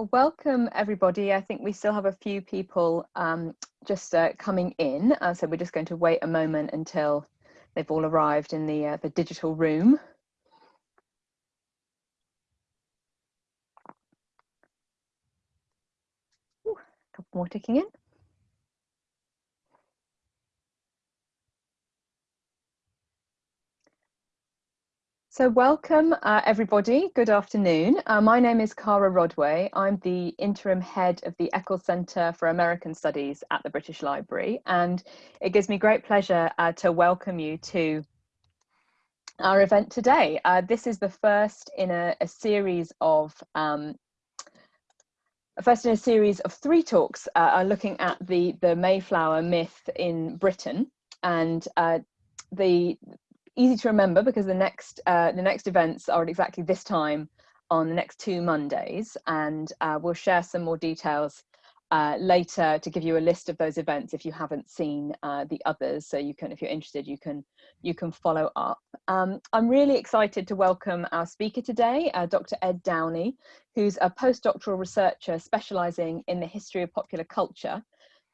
Well, welcome everybody. I think we still have a few people um, just uh, coming in, uh, so we're just going to wait a moment until they've all arrived in the, uh, the digital room. Ooh, a couple more ticking in. So welcome uh, everybody, good afternoon. Uh, my name is Cara Rodway. I'm the interim head of the Eccles Centre for American Studies at the British Library and it gives me great pleasure uh, to welcome you to our event today. Uh, this is the first in a, a series of um, first in a series of three talks uh, looking at the, the Mayflower myth in Britain and uh, the easy to remember because the next uh, the next events are at exactly this time on the next two Mondays, and uh, we'll share some more details uh, later to give you a list of those events if you haven't seen uh, the others. So you can, if you're interested, you can you can follow up. Um, I'm really excited to welcome our speaker today, uh, Dr. Ed Downey, who's a postdoctoral researcher specialising in the history of popular culture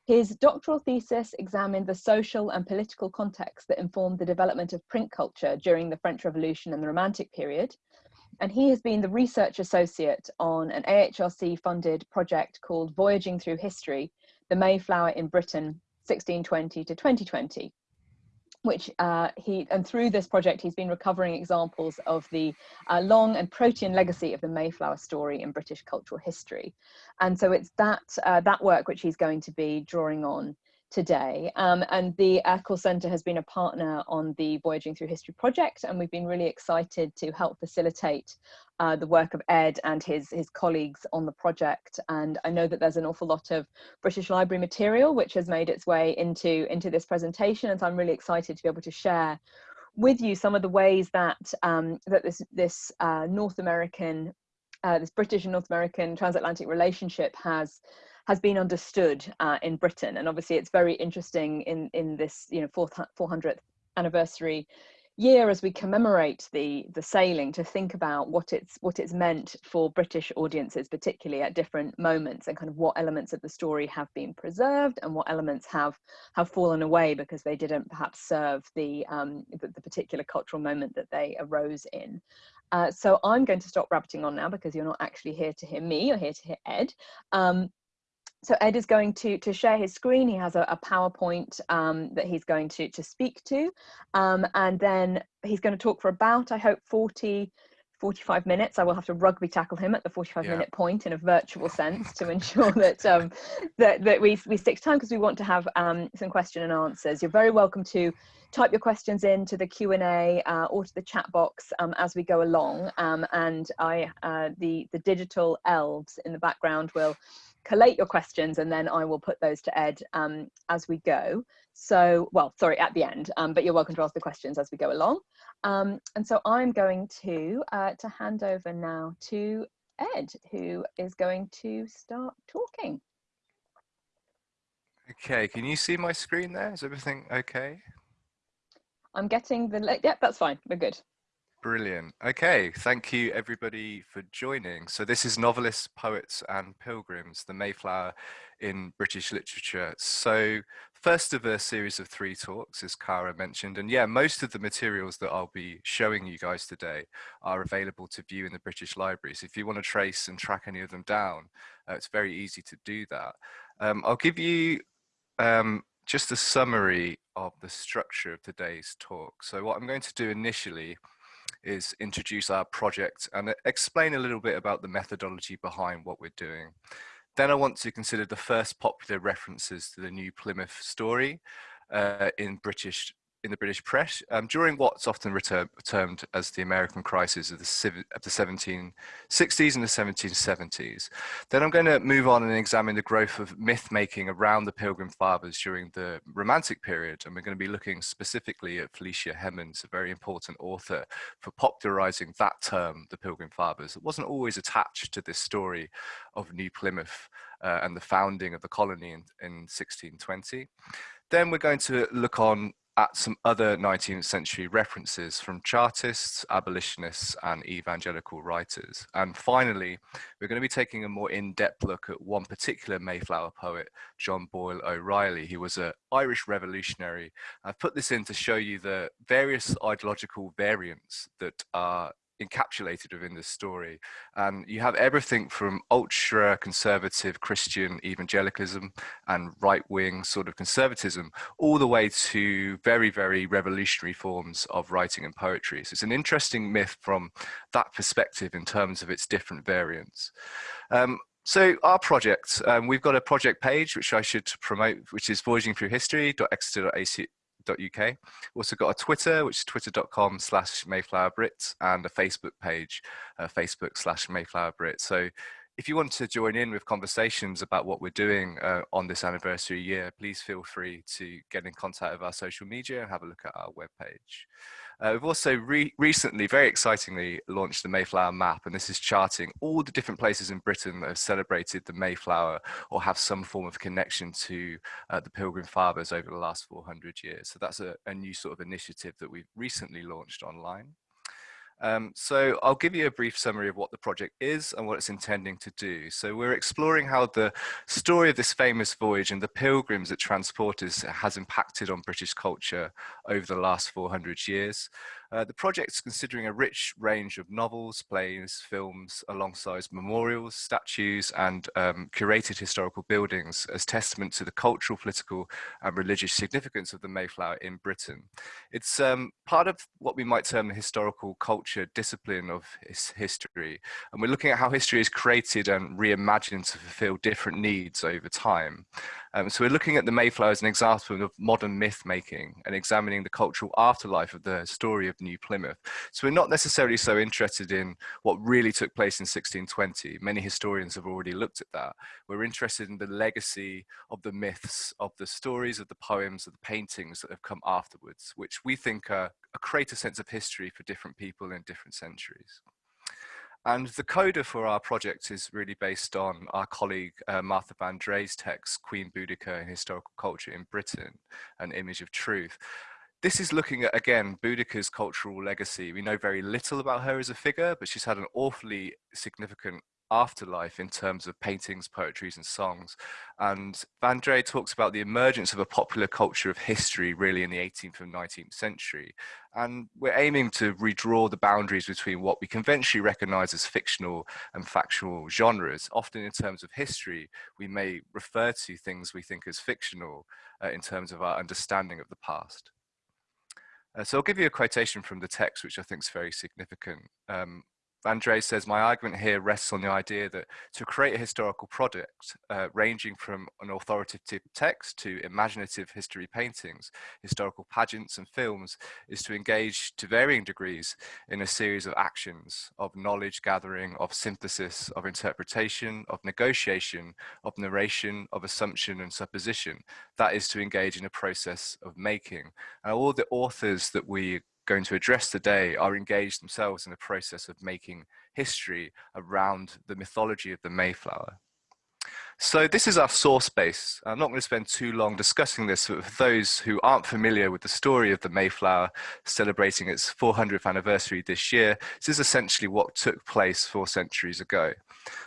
his doctoral thesis examined the social and political context that informed the development of print culture during the French Revolution and the Romantic period. And he has been the research associate on an AHRC funded project called Voyaging Through History, the Mayflower in Britain, 1620 to 2020 which uh, he, and through this project, he's been recovering examples of the uh, long and protean legacy of the Mayflower story in British cultural history. And so it's that, uh, that work which he's going to be drawing on today. Um, and the Eccles Centre has been a partner on the Voyaging Through History project, and we've been really excited to help facilitate uh, the work of Ed and his, his colleagues on the project. And I know that there's an awful lot of British Library material which has made its way into, into this presentation, and so I'm really excited to be able to share with you some of the ways that um, that this this uh, North American, uh, this British and North American transatlantic relationship has has been understood uh, in Britain. And obviously it's very interesting in, in this, you know, 400th anniversary year as we commemorate the the sailing to think about what it's what it's meant for British audiences particularly at different moments and kind of what elements of the story have been preserved and what elements have have fallen away because they didn't perhaps serve the um, the, the particular cultural moment that they arose in. Uh, so I'm going to stop rabbiting on now because you're not actually here to hear me, you're here to hear Ed. Um, so Ed is going to, to share his screen. He has a, a PowerPoint um, that he's going to, to speak to. Um, and then he's going to talk for about, I hope, 40, 45 minutes. I will have to rugby tackle him at the 45 yeah. minute point in a virtual sense to ensure that um, that, that we, we stick to time because we want to have um, some question and answers. You're very welcome to type your questions into the Q&A uh, or to the chat box um, as we go along. Um, and I, uh, the, the digital elves in the background will collate your questions and then I will put those to Ed um, as we go. So, well, sorry, at the end, um, but you're welcome to ask the questions as we go along. Um, and so I'm going to, uh, to hand over now to Ed, who is going to start talking. Okay, can you see my screen there? Is everything okay? I'm getting the, yep, that's fine, we're good. Brilliant. Okay, thank you everybody for joining. So this is Novelists, Poets and Pilgrims, the Mayflower in British Literature. So first of a series of three talks, as Cara mentioned, and yeah, most of the materials that I'll be showing you guys today are available to view in the British Libraries. If you want to trace and track any of them down, uh, it's very easy to do that. Um, I'll give you um, just a summary of the structure of today's talk. So what I'm going to do initially is introduce our project and explain a little bit about the methodology behind what we're doing. Then I want to consider the first popular references to the New Plymouth story uh, in British in the British press um, during what's often termed as the American crisis of the, of the 1760s and the 1770s. Then I'm going to move on and examine the growth of myth making around the Pilgrim Fathers during the Romantic period. And we're going to be looking specifically at Felicia Hemans, a very important author for popularizing that term, the Pilgrim Fathers. It wasn't always attached to this story of New Plymouth uh, and the founding of the colony in, in 1620. Then we're going to look on at some other 19th century references from Chartists, abolitionists, and evangelical writers. And finally, we're going to be taking a more in-depth look at one particular Mayflower poet, John Boyle O'Reilly. He was an Irish revolutionary. I've put this in to show you the various ideological variants that are encapsulated within this story. And you have everything from ultra conservative Christian evangelicalism and right wing sort of conservatism, all the way to very, very revolutionary forms of writing and poetry. So it's an interesting myth from that perspective in terms of its different variants. Um, so our project, um, we've got a project page which I should promote, which is voyagingthroughhistory.exeter.ac mayflower.uk. Also got a Twitter, which is twitter.com slash mayflowerbrit and a Facebook page, uh, Facebook slash mayflowerbrit. So if you want to join in with conversations about what we're doing uh, on this anniversary year, please feel free to get in contact with our social media and have a look at our webpage. Uh, we've also re recently, very excitingly, launched the Mayflower Map, and this is charting all the different places in Britain that have celebrated the Mayflower or have some form of connection to uh, the Pilgrim Fathers over the last 400 years. So that's a, a new sort of initiative that we've recently launched online. Um, so I'll give you a brief summary of what the project is and what it's intending to do. So we're exploring how the story of this famous voyage and the pilgrims it transported has impacted on British culture over the last 400 years. Uh, the project is considering a rich range of novels, plays, films, alongside memorials, statues, and um, curated historical buildings as testament to the cultural, political, and religious significance of the Mayflower in Britain. It's um, part of what we might term the historical culture discipline of his history, and we're looking at how history is created and reimagined to fulfill different needs over time. Um, so we're looking at the Mayflower as an example of modern myth making and examining the cultural afterlife of the story of New Plymouth. So we're not necessarily so interested in what really took place in 1620. Many historians have already looked at that. We're interested in the legacy of the myths, of the stories, of the poems, of the paintings that have come afterwards, which we think are, a sense of history for different people in different centuries. And the coda for our project is really based on our colleague uh, Martha Vandrei's text, Queen Boudica in Historical Culture in Britain, an image of truth. This is looking at, again, Boudica's cultural legacy. We know very little about her as a figure, but she's had an awfully significant afterlife in terms of paintings, poetries, and songs. And Vandrei talks about the emergence of a popular culture of history really in the 18th and 19th century. And we're aiming to redraw the boundaries between what we conventionally recognize as fictional and factual genres. Often in terms of history, we may refer to things we think as fictional uh, in terms of our understanding of the past. Uh, so I'll give you a quotation from the text, which I think is very significant. Um, Andre says, my argument here rests on the idea that to create a historical product, uh, ranging from an authoritative text to imaginative history paintings, historical pageants and films, is to engage to varying degrees in a series of actions of knowledge gathering, of synthesis, of interpretation, of negotiation, of narration, of assumption and supposition. That is to engage in a process of making. And all the authors that we going to address today are engaged themselves in the process of making history around the mythology of the Mayflower. So this is our source base. I'm not going to spend too long discussing this, but for those who aren't familiar with the story of the Mayflower celebrating its 400th anniversary this year, this is essentially what took place four centuries ago.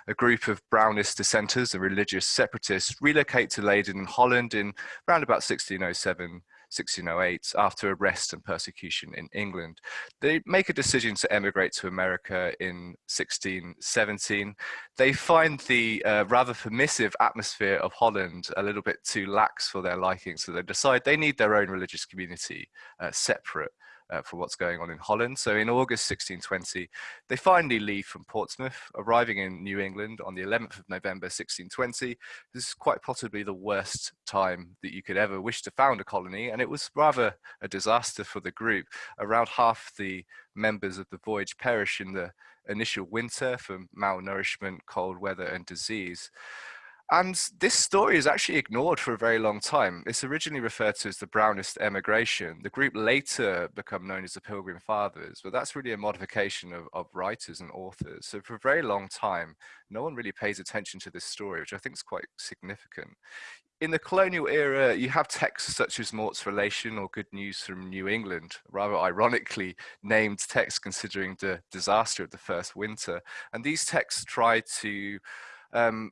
A group of Brownist dissenters and religious separatists relocate to Leyden in Holland in around about 1607 1608 after arrest and persecution in England. They make a decision to emigrate to America in 1617. They find the uh, rather permissive atmosphere of Holland a little bit too lax for their liking, so they decide they need their own religious community uh, separate uh, for what's going on in Holland. So in August 1620, they finally leave from Portsmouth, arriving in New England on the 11th of November 1620. This is quite possibly the worst time that you could ever wish to found a colony, and it was rather a disaster for the group. Around half the members of the voyage perish in the initial winter from malnourishment, cold weather, and disease. And this story is actually ignored for a very long time. It's originally referred to as the Brownist emigration. The group later become known as the Pilgrim Fathers, but that's really a modification of, of writers and authors. So for a very long time, no one really pays attention to this story, which I think is quite significant. In the colonial era, you have texts such as Mourt's Relation or Good News from New England, rather ironically named texts considering the disaster of the first winter. And these texts try to um,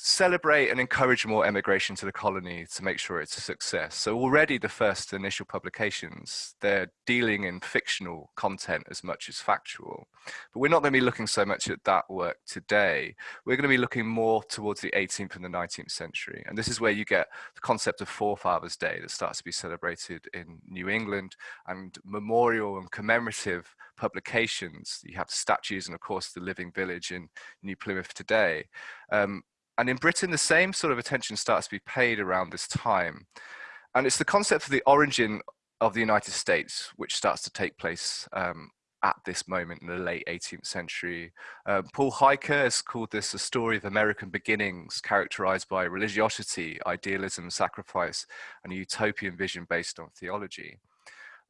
celebrate and encourage more emigration to the colony to make sure it's a success. So already the first initial publications, they're dealing in fictional content as much as factual. But we're not going to be looking so much at that work today. We're going to be looking more towards the 18th and the 19th century. And this is where you get the concept of Forefathers Day that starts to be celebrated in New England and memorial and commemorative publications. You have statues and of course the living village in New Plymouth today. Um, and in Britain, the same sort of attention starts to be paid around this time. And it's the concept of the origin of the United States, which starts to take place um, at this moment in the late 18th century. Um, Paul Heiker has called this a story of American beginnings, characterized by religiosity, idealism, sacrifice, and a utopian vision based on theology.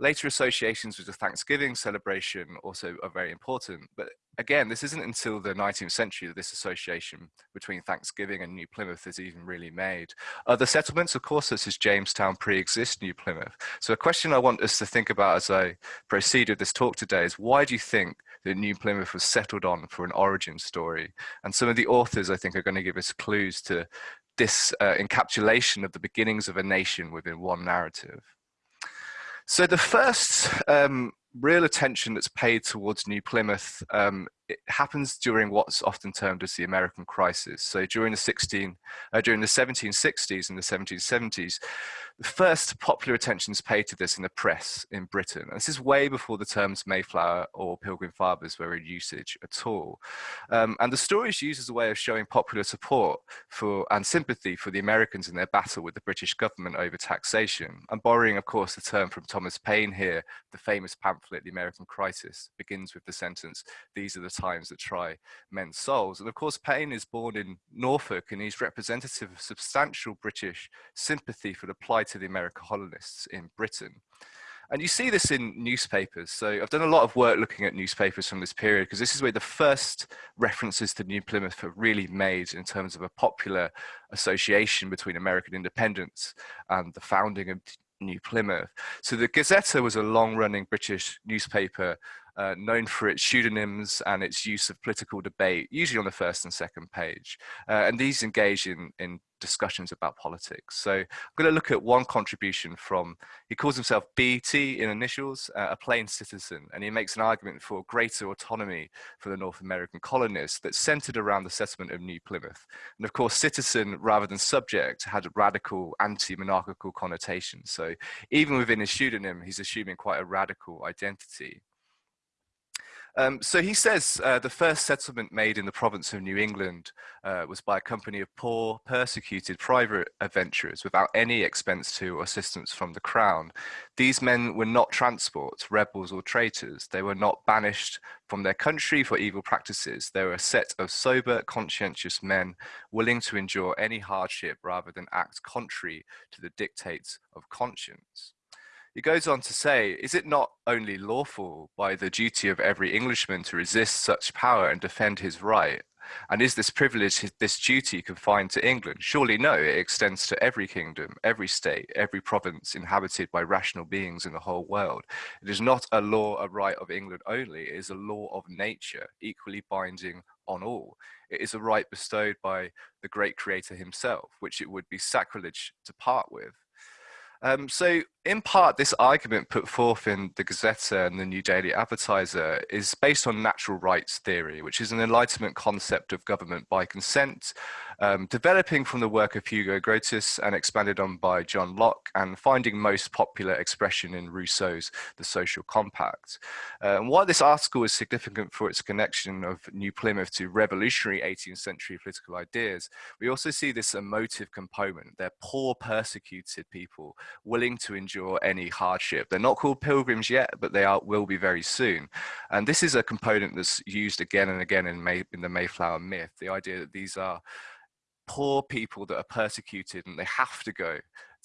Later associations with the Thanksgiving celebration also are very important, but again, this isn't until the 19th century that this association between Thanksgiving and New Plymouth is even really made. Other settlements, of course, such as Jamestown, pre-exist New Plymouth. So a question I want us to think about as I proceed with this talk today is why do you think that New Plymouth was settled on for an origin story? And some of the authors, I think, are going to give us clues to this uh, encapsulation of the beginnings of a nation within one narrative. So the first um, real attention that's paid towards New Plymouth um, it happens during what's often termed as the American crisis. So during the 16, uh, during the 1760s and the 1770s, the first popular attention is paid to this in the press in Britain. And this is way before the terms Mayflower or Pilgrim Fathers were in usage at all. Um, and the story is used as a way of showing popular support for and sympathy for the Americans in their battle with the British government over taxation. I'm borrowing, of course, the term from Thomas Paine here. The famous pamphlet, The American Crisis, begins with the sentence, these are the times that try men's souls. And of course, Paine is born in Norfolk and he's representative of substantial British sympathy for the plight of the American colonists in Britain. And you see this in newspapers. So I've done a lot of work looking at newspapers from this period because this is where the first references to New Plymouth are really made in terms of a popular association between American independence and the founding of New Plymouth. So the Gazetteer was a long running British newspaper uh, known for its pseudonyms and its use of political debate, usually on the first and second page. Uh, and these engage in, in discussions about politics. So I'm going to look at one contribution from, he calls himself BT in initials, uh, a plain citizen, and he makes an argument for greater autonomy for the North American colonists that's centered around the settlement of New Plymouth. And of course, citizen rather than subject had radical anti-monarchical connotations. So even within his pseudonym, he's assuming quite a radical identity. Um, so he says uh, the first settlement made in the province of New England uh, was by a company of poor, persecuted private adventurers without any expense to or assistance from the crown. These men were not transports, rebels or traitors. They were not banished from their country for evil practices. They were a set of sober, conscientious men willing to endure any hardship rather than act contrary to the dictates of conscience. He goes on to say, is it not only lawful by the duty of every Englishman to resist such power and defend his right? And is this privilege, this duty confined to England? Surely no, it extends to every kingdom, every state, every province inhabited by rational beings in the whole world. It is not a law, a right of England only, it is a law of nature, equally binding on all. It is a right bestowed by the great creator himself, which it would be sacrilege to part with. Um, so in part, this argument put forth in the Gazette and the New Daily Advertiser is based on natural rights theory, which is an Enlightenment concept of government by consent, um, developing from the work of Hugo Grotius and expanded on by John Locke, and finding most popular expression in Rousseau's The Social Compact. Uh, and while this article is significant for its connection of New Plymouth to revolutionary 18th century political ideas, we also see this emotive component. They're poor, persecuted people willing to endure any hardship. They're not called pilgrims yet, but they are, will be very soon. And this is a component that's used again and again in, May, in the Mayflower myth, the idea that these are poor people that are persecuted and they have to go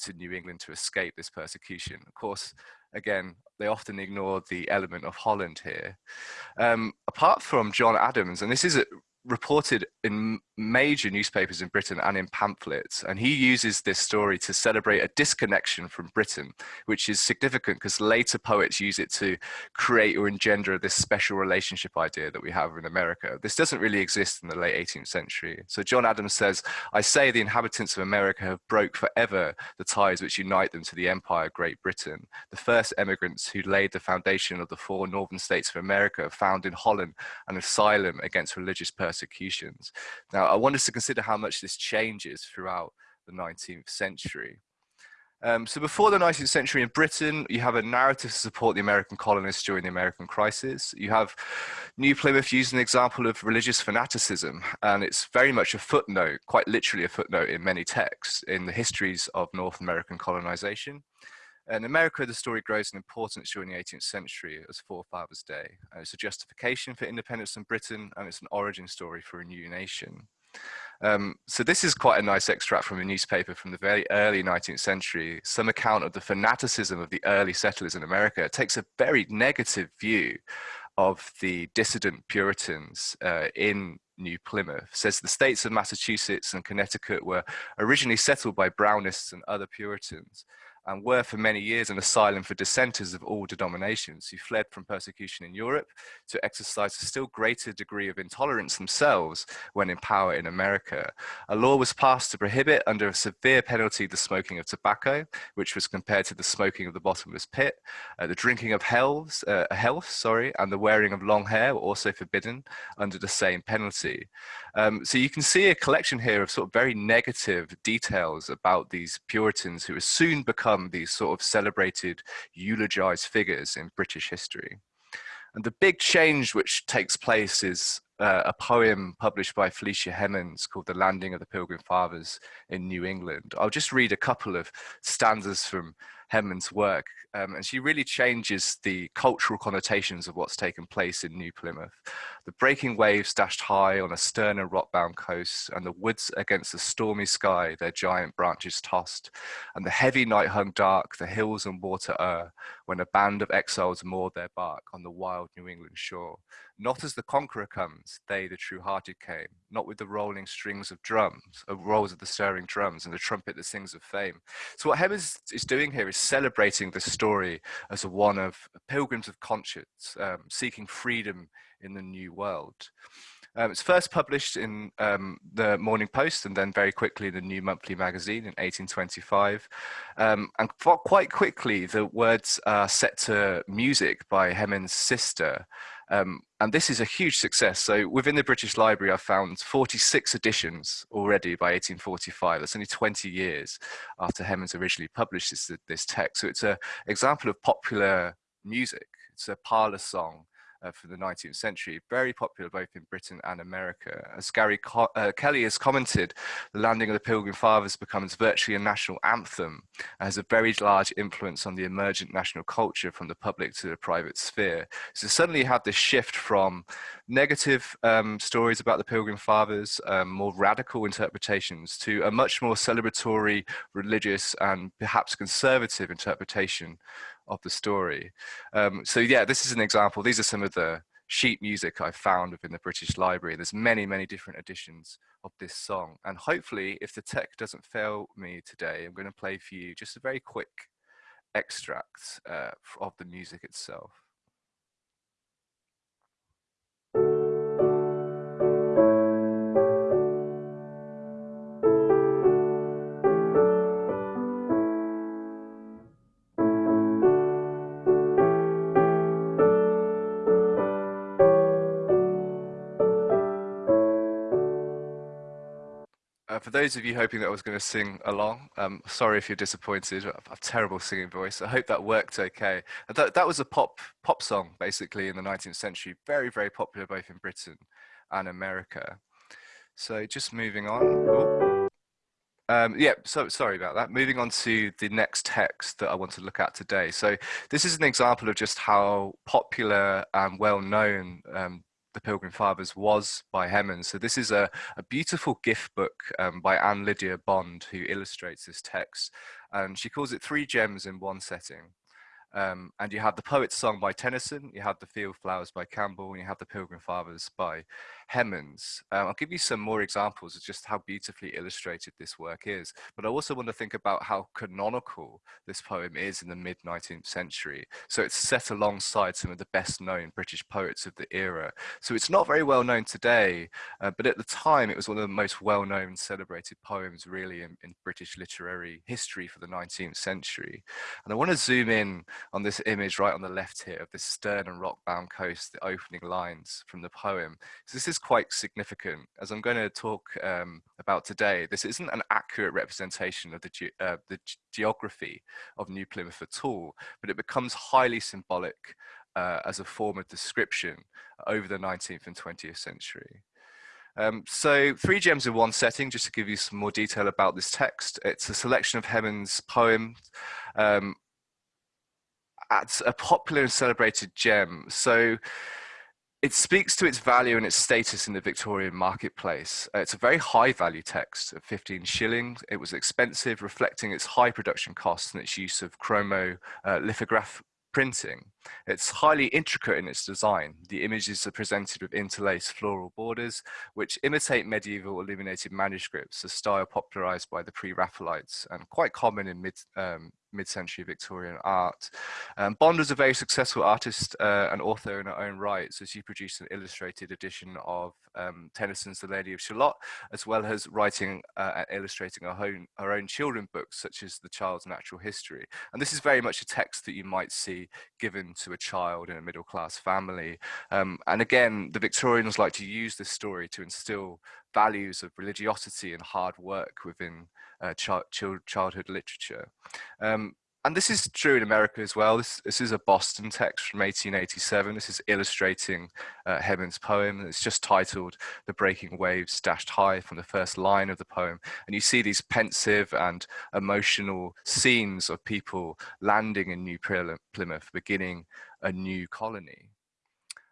to New England to escape this persecution. Of course, again, they often ignore the element of Holland here. Um, apart from John Adams, and this is a, reported in major newspapers in Britain and in pamphlets. And he uses this story to celebrate a disconnection from Britain, which is significant because later poets use it to create or engender this special relationship idea that we have in America. This doesn't really exist in the late 18th century. So John Adams says, I say the inhabitants of America have broke forever the ties which unite them to the empire of Great Britain. The first emigrants who laid the foundation of the four northern states of America found in Holland an asylum against religious persecutions. Now, I want us to consider how much this changes throughout the 19th century. Um, so before the 19th century in Britain, you have a narrative to support the American colonists during the American crisis. You have New Plymouth using an example of religious fanaticism, and it's very much a footnote, quite literally a footnote in many texts in the histories of North American colonization. In America, the story grows in importance during the 18th century as Forefathers' Day. Uh, it's a justification for independence in Britain, and it's an origin story for a new nation. Um, so this is quite a nice extract from a newspaper from the very early 19th century, some account of the fanaticism of the early settlers in America. It takes a very negative view of the dissident Puritans uh, in New Plymouth. Says the states of Massachusetts and Connecticut were originally settled by Brownists and other Puritans and were for many years an asylum for dissenters of all denominations who fled from persecution in Europe to exercise a still greater degree of intolerance themselves when in power in America. A law was passed to prohibit under a severe penalty the smoking of tobacco, which was compared to the smoking of the bottomless pit. Uh, the drinking of healths, uh, health, sorry, and the wearing of long hair were also forbidden under the same penalty. Um, so you can see a collection here of sort of very negative details about these Puritans who would soon become these sort of celebrated, eulogized figures in British history. And the big change which takes place is uh, a poem published by Felicia Hemans called The Landing of the Pilgrim Fathers in New England. I'll just read a couple of stanzas from Hemans' work, um, and she really changes the cultural connotations of what's taken place in New Plymouth. The breaking waves dashed high on a stern and rock-bound coast, and the woods against the stormy sky their giant branches tossed, and the heavy night hung dark, the hills and water o'er, when a band of exiles moored their bark on the wild New England shore. Not as the conqueror comes, they, the true-hearted, came, not with the rolling strings of drums, of rolls of the stirring drums, and the trumpet that sings of fame. So what Hemans is doing here is celebrating the story as one of pilgrims of conscience, um, seeking freedom in the new world. Um, it's first published in um, the Morning Post and then very quickly in the New Monthly Magazine in 1825. Um, and quite quickly, the words are set to music by Hemans' sister. Um, and this is a huge success. So within the British Library, I found 46 editions already by 1845. That's only 20 years after Hemans originally published this, this text. So it's an example of popular music. It's a parlor song uh, for the 19th century, very popular both in Britain and America. As Gary Co uh, Kelly has commented, the landing of the Pilgrim Fathers becomes virtually a national anthem and has a very large influence on the emergent national culture from the public to the private sphere. So suddenly you have this shift from negative um, stories about the Pilgrim Fathers, um, more radical interpretations, to a much more celebratory, religious, and perhaps conservative interpretation of the story. Um, so yeah, this is an example. These are some of the sheet music I found within the British Library. There's many, many different editions of this song. And hopefully, if the tech doesn't fail me today, I'm going to play for you just a very quick extract uh, of the music itself. For those of you hoping that I was going to sing along, um, sorry if you're disappointed. I have a terrible singing voice. I hope that worked okay. That, that was a pop pop song, basically, in the 19th century. Very, very popular both in Britain and America. So just moving on. Oh. Um, yeah, so sorry about that. Moving on to the next text that I want to look at today. So this is an example of just how popular and well known um, the Pilgrim Fathers was by Hemans. So this is a, a beautiful gift book um, by Anne Lydia Bond who illustrates this text. And she calls it Three Gems in One Setting. Um, and you have the Poet's Song by Tennyson, you have the Field Flowers by Campbell, and you have the Pilgrim Fathers by Hemans. Um, I'll give you some more examples of just how beautifully illustrated this work is, but I also want to think about how canonical this poem is in the mid 19th century. So it's set alongside some of the best known British poets of the era. So it's not very well known today, uh, but at the time it was one of the most well known celebrated poems really in, in British literary history for the 19th century. And I want to zoom in on this image right on the left here of this stern and rock-bound coast, the opening lines from the poem. So this is quite significant. As I'm going to talk um, about today, this isn't an accurate representation of the, ge uh, the geography of New Plymouth at all, but it becomes highly symbolic uh, as a form of description over the 19th and 20th century. Um, so three gems in one setting, just to give you some more detail about this text. It's a selection of Hemans' poems um, at a popular and celebrated gem. So it speaks to its value and its status in the Victorian marketplace. Uh, it's a very high value text of 15 shillings. It was expensive, reflecting its high production costs and its use of chromo uh, lithograph printing. It's highly intricate in its design. The images are presented with interlaced floral borders, which imitate medieval illuminated manuscripts, a style popularized by the pre-Raphaelites and quite common in mid, um, mid-century Victorian art. Um, Bond was a very successful artist uh, and author in her own right, so she produced an illustrated edition of um, Tennyson's The Lady of Shalott, as well as writing uh, and illustrating her own, her own children books, such as The Child's Natural History. And this is very much a text that you might see given to a child in a middle-class family. Um, and again, the Victorians like to use this story to instill values of religiosity and hard work within uh, childhood literature. Um, and this is true in America as well. This, this is a Boston text from 1887. This is illustrating uh, poem. It's just titled The Breaking Waves Dashed High from the first line of the poem. And you see these pensive and emotional scenes of people landing in New Plymouth, beginning a new colony.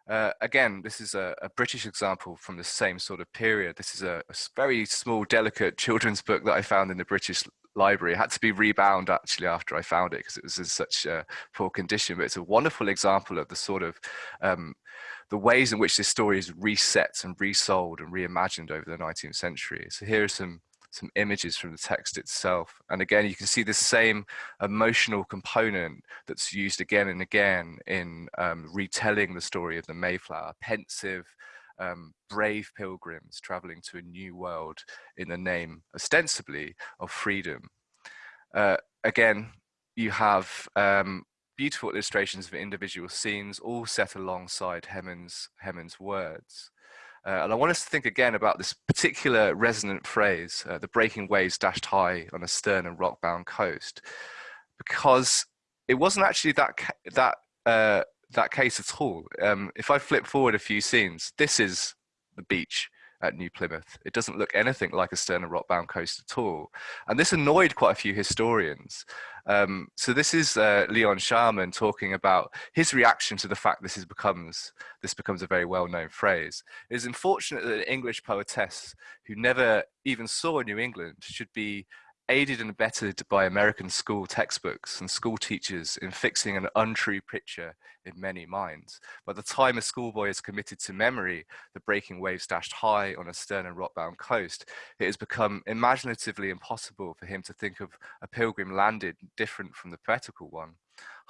Uh, again, this is a, a, British example from the same sort of period. This is a, a, very small, delicate children's book that I found in the British Library. It had to be rebound actually after I found it because it was in such a poor condition. But it's a wonderful example of the sort of um, the ways in which this story is reset and resold and reimagined over the 19th century. So here are some some images from the text itself. And again, you can see the same emotional component that's used again and again in um, retelling the story of the Mayflower, pensive, um, brave pilgrims traveling to a new world in the name, ostensibly, of freedom. Uh, again, you have um, beautiful illustrations of individual scenes, all set alongside Hemans, Hemans' words. Uh, and I want us to think again about this particular resonant phrase, uh, the breaking waves dashed high on a stern and rock-bound coast, because it wasn't actually that that uh, that case at all. Um, if I flip forward a few scenes, this is the beach at New Plymouth. It doesn't look anything like a stern and rock-bound coast at all. And this annoyed quite a few historians. Um, so this is uh, Leon Sharman talking about his reaction to the fact this is becomes this becomes a very well-known phrase. It is unfortunate that an English poetess who never even saw New England should be aided and abetted by American school textbooks and school teachers in fixing an untrue picture in many minds. By the time a schoolboy is committed to memory, the breaking waves dashed high on a stern and rock-bound coast, it has become imaginatively impossible for him to think of a pilgrim landed different from the poetical one.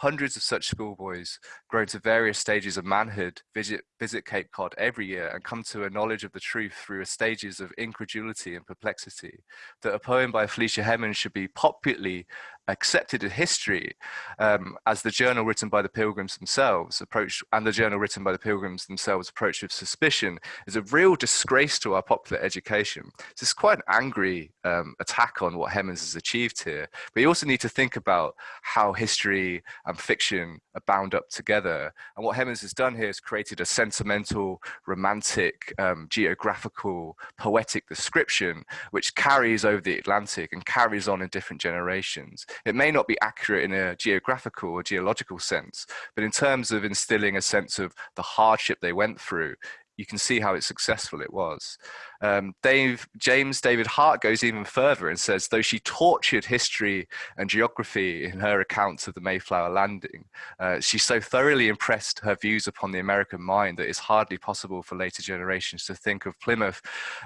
Hundreds of such schoolboys, grown to various stages of manhood, visit, visit Cape Cod every year and come to a knowledge of the truth through a stages of incredulity and perplexity. That a poem by Felicia Hemans should be popularly accepted in history um, as the journal written by the pilgrims themselves approached and the journal written by the pilgrims themselves approached with suspicion is a real disgrace to our popular education. So it's quite an angry um, attack on what Hemans has achieved here. But you also need to think about how history and fiction are bound up together. And what Hemans has done here is created a sentimental, romantic, um, geographical, poetic description which carries over the Atlantic and carries on in different generations. It may not be accurate in a geographical or geological sense, but in terms of instilling a sense of the hardship they went through, you can see how successful it was. Um, Dave, James David Hart goes even further and says, though she tortured history and geography in her accounts of the Mayflower landing, uh, she so thoroughly impressed her views upon the American mind that it's hardly possible for later generations to think of Plymouth,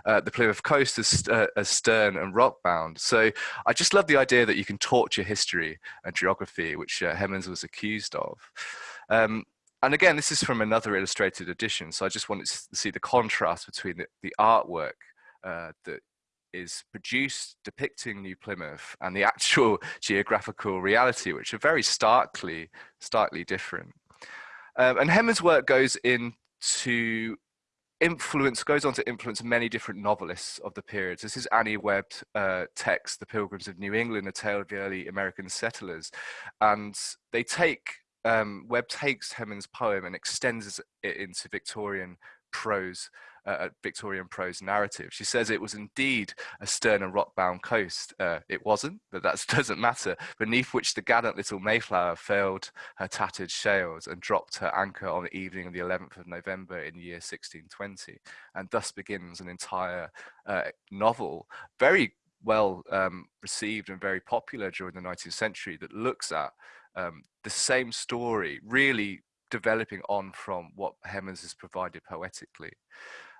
uh, the Plymouth coast as, uh, as stern and rockbound. So I just love the idea that you can torture history and geography, which uh, Hemans was accused of. Um, and again, this is from another illustrated edition. So I just wanted to see the contrast between the, the artwork uh, that is produced depicting New Plymouth and the actual geographical reality, which are very starkly, starkly different. Um, and Hemans' work goes into influence, goes on to influence many different novelists of the period. This is Annie Webb's uh, text, The Pilgrims of New England, a tale of the early American settlers. And they take um, Webb takes Hemans' poem and extends it into Victorian prose, uh, Victorian prose narrative. She says it was indeed a stern and rock-bound coast. Uh, it wasn't, but that doesn't matter. Beneath which the gallant little Mayflower furled her tattered sails and dropped her anchor on the evening of the 11th of November in the year 1620. And thus begins an entire uh, novel, very well um, received and very popular during the 19th century that looks at um, the same story, really developing on from what Hemans has provided poetically.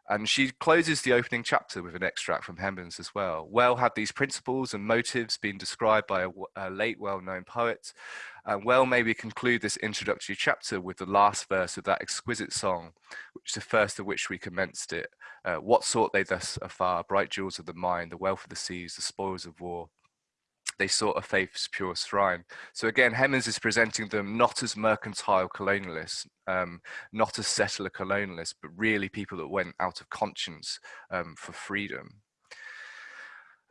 And she closes the opening chapter with an extract from Hemans as well. Well had these principles and motives been described by a, a late well-known poet, and well may we conclude this introductory chapter with the last verse of that exquisite song, which is the first of which we commenced it. Uh, what sought they thus afar, bright jewels of the mind, the wealth of the seas, the spoils of war, they sought a faith's pure shrine. So again, Hemans is presenting them not as mercantile colonialists, um, not as settler colonialists, but really people that went out of conscience um, for freedom.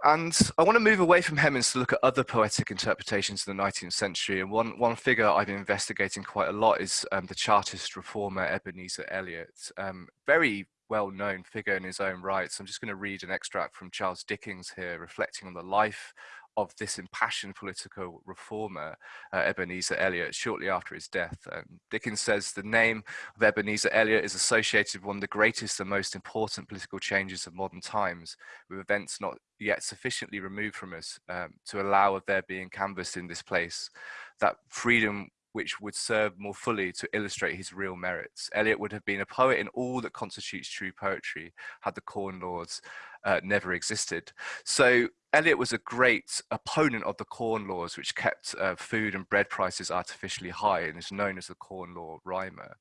And I want to move away from Hemans to look at other poetic interpretations of the 19th century. And one, one figure I've been investigating quite a lot is um, the Chartist reformer Ebenezer Elliott. Um, very well-known figure in his own right. So I'm just going to read an extract from Charles Dickens here, reflecting on the life of this impassioned political reformer, uh, Ebenezer Elliott, shortly after his death. Um, Dickens says the name of Ebenezer Elliott is associated with one of the greatest and most important political changes of modern times, with events not yet sufficiently removed from us um, to allow of their being canvassed in this place. That freedom which would serve more fully to illustrate his real merits. Elliott would have been a poet in all that constitutes true poetry had the Corn Laws uh, never existed. So Elliott was a great opponent of the Corn Laws, which kept uh, food and bread prices artificially high and is known as the Corn Law Rhymer.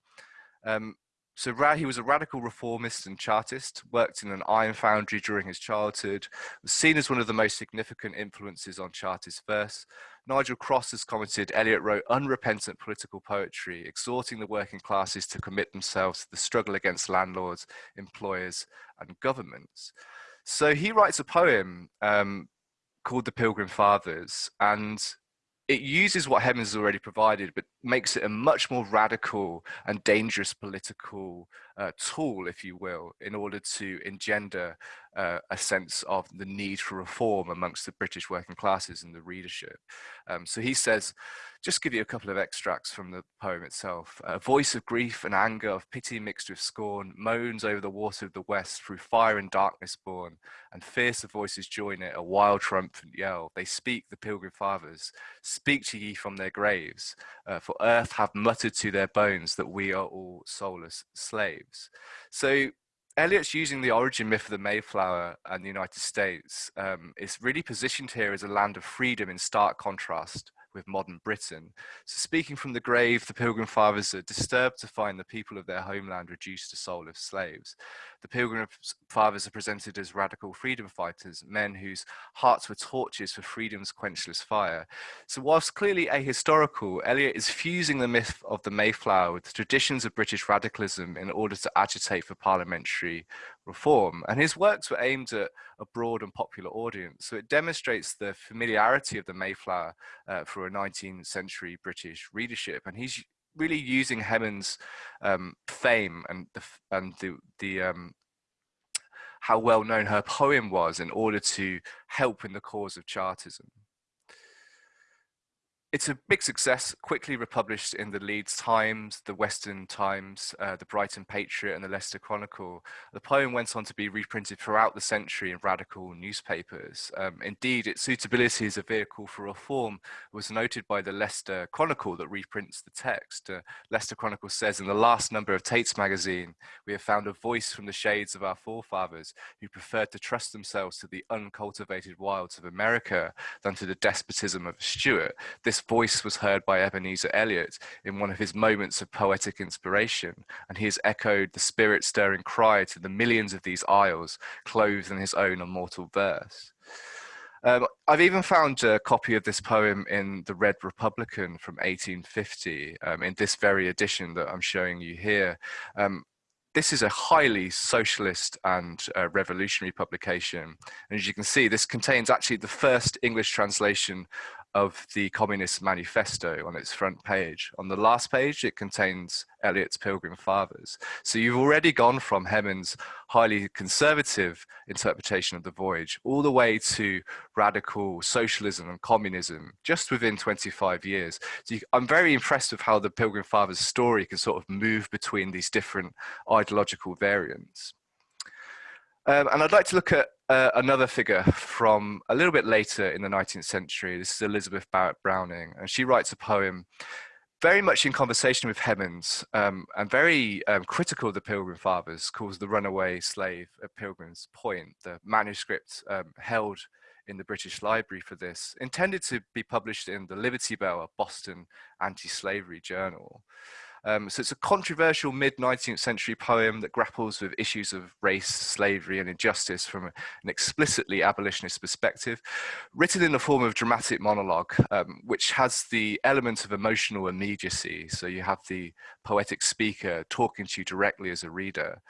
Um, so he was a radical reformist and chartist, worked in an iron foundry during his childhood, was seen as one of the most significant influences on chartist verse. Nigel Cross has commented, Elliott wrote unrepentant political poetry, exhorting the working classes to commit themselves to the struggle against landlords, employers and governments. So he writes a poem um, called The Pilgrim Fathers, and it uses what Hemans has already provided, but makes it a much more radical and dangerous political uh, tool, if you will, in order to engender uh, a sense of the need for reform amongst the British working classes and the readership. Um, so he says, just give you a couple of extracts from the poem itself. A voice of grief and anger, of pity mixed with scorn, moans over the water of the west, through fire and darkness born, and fiercer voices join it, a wild triumphant yell. They speak, the pilgrim fathers, speak to ye from their graves, uh, for earth have muttered to their bones that we are all soulless slaves. So Elliott's using the origin myth of the Mayflower and the United States um, is really positioned here as a land of freedom in stark contrast with modern Britain. So speaking from the grave, the Pilgrim Fathers are disturbed to find the people of their homeland reduced to soulless slaves. The Pilgrim Fathers are presented as radical freedom fighters, men whose hearts were torches for freedom's quenchless fire. So whilst clearly ahistorical, Elliott is fusing the myth of the Mayflower with the traditions of British radicalism in order to agitate for parliamentary reform. And his works were aimed at a broad and popular audience. So it demonstrates the familiarity of the Mayflower uh, for a 19th century British readership. And he's really using Hemans' um, fame and the, and the, the um, how well known her poem was in order to help in the cause of Chartism. It's a big success, quickly republished in the Leeds Times, the Western Times, uh, the Brighton Patriot and the Leicester Chronicle. The poem went on to be reprinted throughout the century in radical newspapers. Um, indeed, its suitability as a vehicle for reform was noted by the Leicester Chronicle that reprints the text. Uh, Leicester Chronicle says, in the last number of Tait's magazine, we have found a voice from the shades of our forefathers who preferred to trust themselves to the uncultivated wilds of America than to the despotism of Stuart. This voice was heard by Ebenezer Elliott in one of his moments of poetic inspiration, and he has echoed the spirit stirring cry to the millions of these isles, clothed in his own immortal verse. Um, I've even found a copy of this poem in the Red Republican from 1850, um, in this very edition that I'm showing you here. Um, this is a highly socialist and uh, revolutionary publication. And as you can see, this contains actually the first English translation of the Communist Manifesto on its front page. On the last page, it contains Elliott's Pilgrim Fathers. So you've already gone from Hemans' highly conservative interpretation of the voyage all the way to radical socialism and communism just within 25 years. So you, I'm very impressed with how the Pilgrim Fathers story can sort of move between these different ideological variants. Um, and I'd like to look at uh, another figure from a little bit later in the 19th century. This is Elizabeth Barrett Browning, and she writes a poem very much in conversation with Hemans um, and very um, critical of the Pilgrim Fathers, calls The Runaway Slave at Pilgrim's Point, the manuscript um, held in the British Library for this, intended to be published in the Liberty Bell, a Boston anti-slavery journal. Um, so it's a controversial mid-19th century poem that grapples with issues of race, slavery and injustice from an explicitly abolitionist perspective, written in the form of dramatic monologue, um, which has the element of emotional immediacy. So you have the poetic speaker talking to you directly as a reader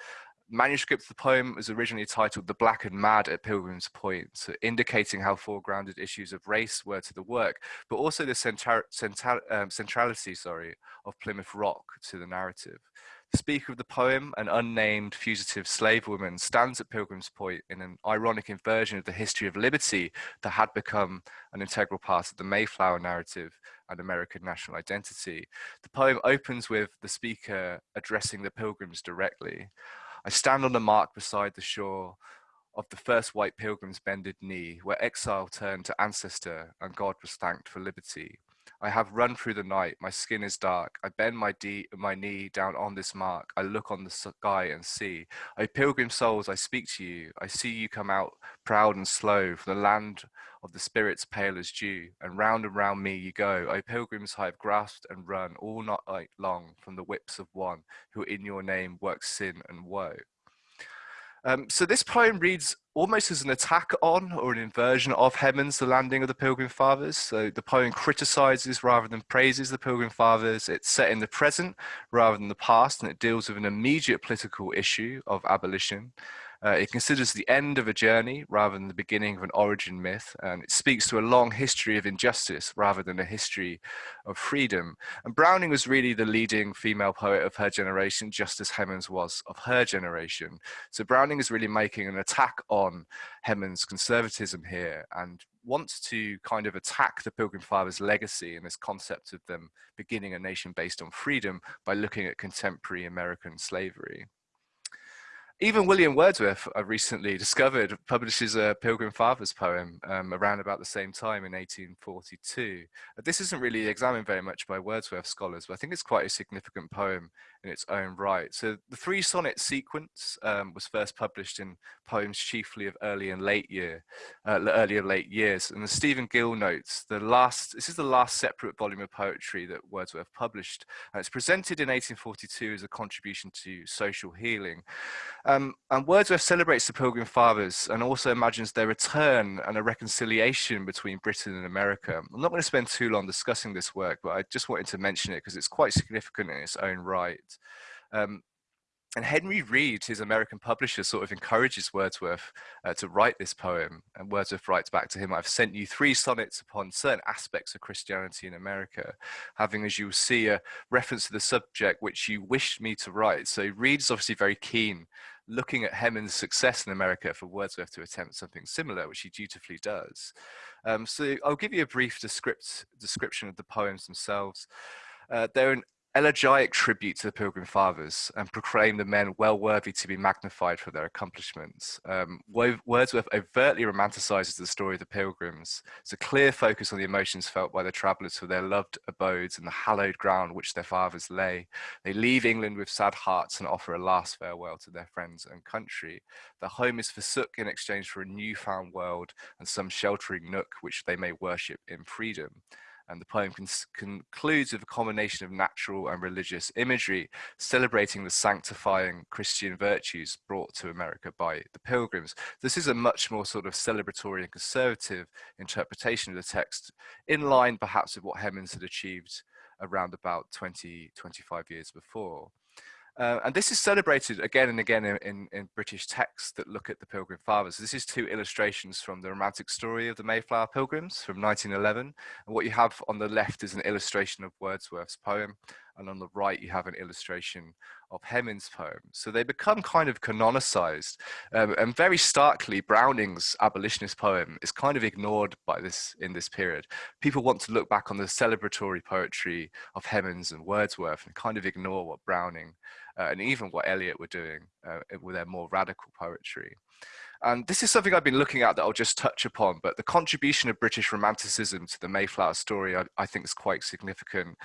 manuscript of the poem was originally titled The Black and Mad at Pilgrim's Point, so indicating how foregrounded issues of race were to the work, but also the central, um, centrality sorry, of Plymouth Rock to the narrative. The speaker of the poem, an unnamed fugitive slave woman, stands at Pilgrim's Point in an ironic inversion of the history of liberty that had become an integral part of the Mayflower narrative and American national identity. The poem opens with the speaker addressing the pilgrims directly. I stand on the mark beside the shore of the first white pilgrim's bended knee, where exile turned to ancestor and God was thanked for liberty. I have run through the night, my skin is dark. I bend my, my knee down on this mark. I look on the sky and see. O pilgrim souls, I speak to you. I see you come out proud and slow from the land of the spirits pale as dew. And round and round me you go. O pilgrims, I have grasped and run all night long from the whips of one who in your name works sin and woe. Um, so this poem reads almost as an attack on or an inversion of Hemans' The Landing of the Pilgrim Fathers. So the poem criticizes rather than praises the Pilgrim Fathers. It's set in the present rather than the past, and it deals with an immediate political issue of abolition. Uh, it considers the end of a journey rather than the beginning of an origin myth, and it speaks to a long history of injustice rather than a history of freedom. And Browning was really the leading female poet of her generation, just as Hemans was of her generation. So Browning is really making an attack on Hemans' conservatism here and wants to kind of attack the Pilgrim Fathers' legacy and this concept of them beginning a nation based on freedom by looking at contemporary American slavery. Even William Wordsworth, I recently discovered, publishes a Pilgrim Fathers poem um, around about the same time in 1842. This isn't really examined very much by Wordsworth scholars, but I think it's quite a significant poem in its own right. So the three sonnet sequence um, was first published in poems chiefly of early and late year, uh, early and late years. And the Stephen Gill notes, the last, this is the last separate volume of poetry that Wordsworth published. And it's presented in 1842 as a contribution to social healing. Um, and Wordsworth celebrates the Pilgrim Fathers and also imagines their return and a reconciliation between Britain and America. I'm not going to spend too long discussing this work, but I just wanted to mention it because it's quite significant in its own right. Um, and Henry Reed, his American publisher, sort of encourages Wordsworth uh, to write this poem. And Wordsworth writes back to him, I've sent you three sonnets upon certain aspects of Christianity in America, having, as you'll see, a reference to the subject which you wished me to write. So Reed is obviously very keen looking at Hemans' success in America for Wordsworth to attempt something similar, which he dutifully does. Um, so I'll give you a brief descript, description of the poems themselves. Uh, they're an elegiac tribute to the Pilgrim Fathers and proclaim the men well worthy to be magnified for their accomplishments. Um, Wordsworth overtly romanticizes the story of the Pilgrims. It's a clear focus on the emotions felt by the travellers for their loved abodes and the hallowed ground which their fathers lay. They leave England with sad hearts and offer a last farewell to their friends and country. Their home is forsook in exchange for a newfound world and some sheltering nook which they may worship in freedom. And the poem concludes with a combination of natural and religious imagery, celebrating the sanctifying Christian virtues brought to America by the pilgrims. This is a much more sort of celebratory and conservative interpretation of the text, in line perhaps with what Hemans had achieved around about 20, 25 years before. Uh, and this is celebrated again and again in, in, in, British texts that look at the Pilgrim Fathers. This is two illustrations from the romantic story of the Mayflower Pilgrims from 1911. And what you have on the left is an illustration of Wordsworth's poem. And on the right, you have an illustration of Hemans' poem. So they become kind of canonicized. Um, and very starkly, Browning's abolitionist poem is kind of ignored by this in this period. People want to look back on the celebratory poetry of Hemans and Wordsworth and kind of ignore what Browning uh, and even what Elliott were doing uh, with their more radical poetry. And this is something I've been looking at that I'll just touch upon, but the contribution of British Romanticism to the Mayflower story, I, I think is quite significant.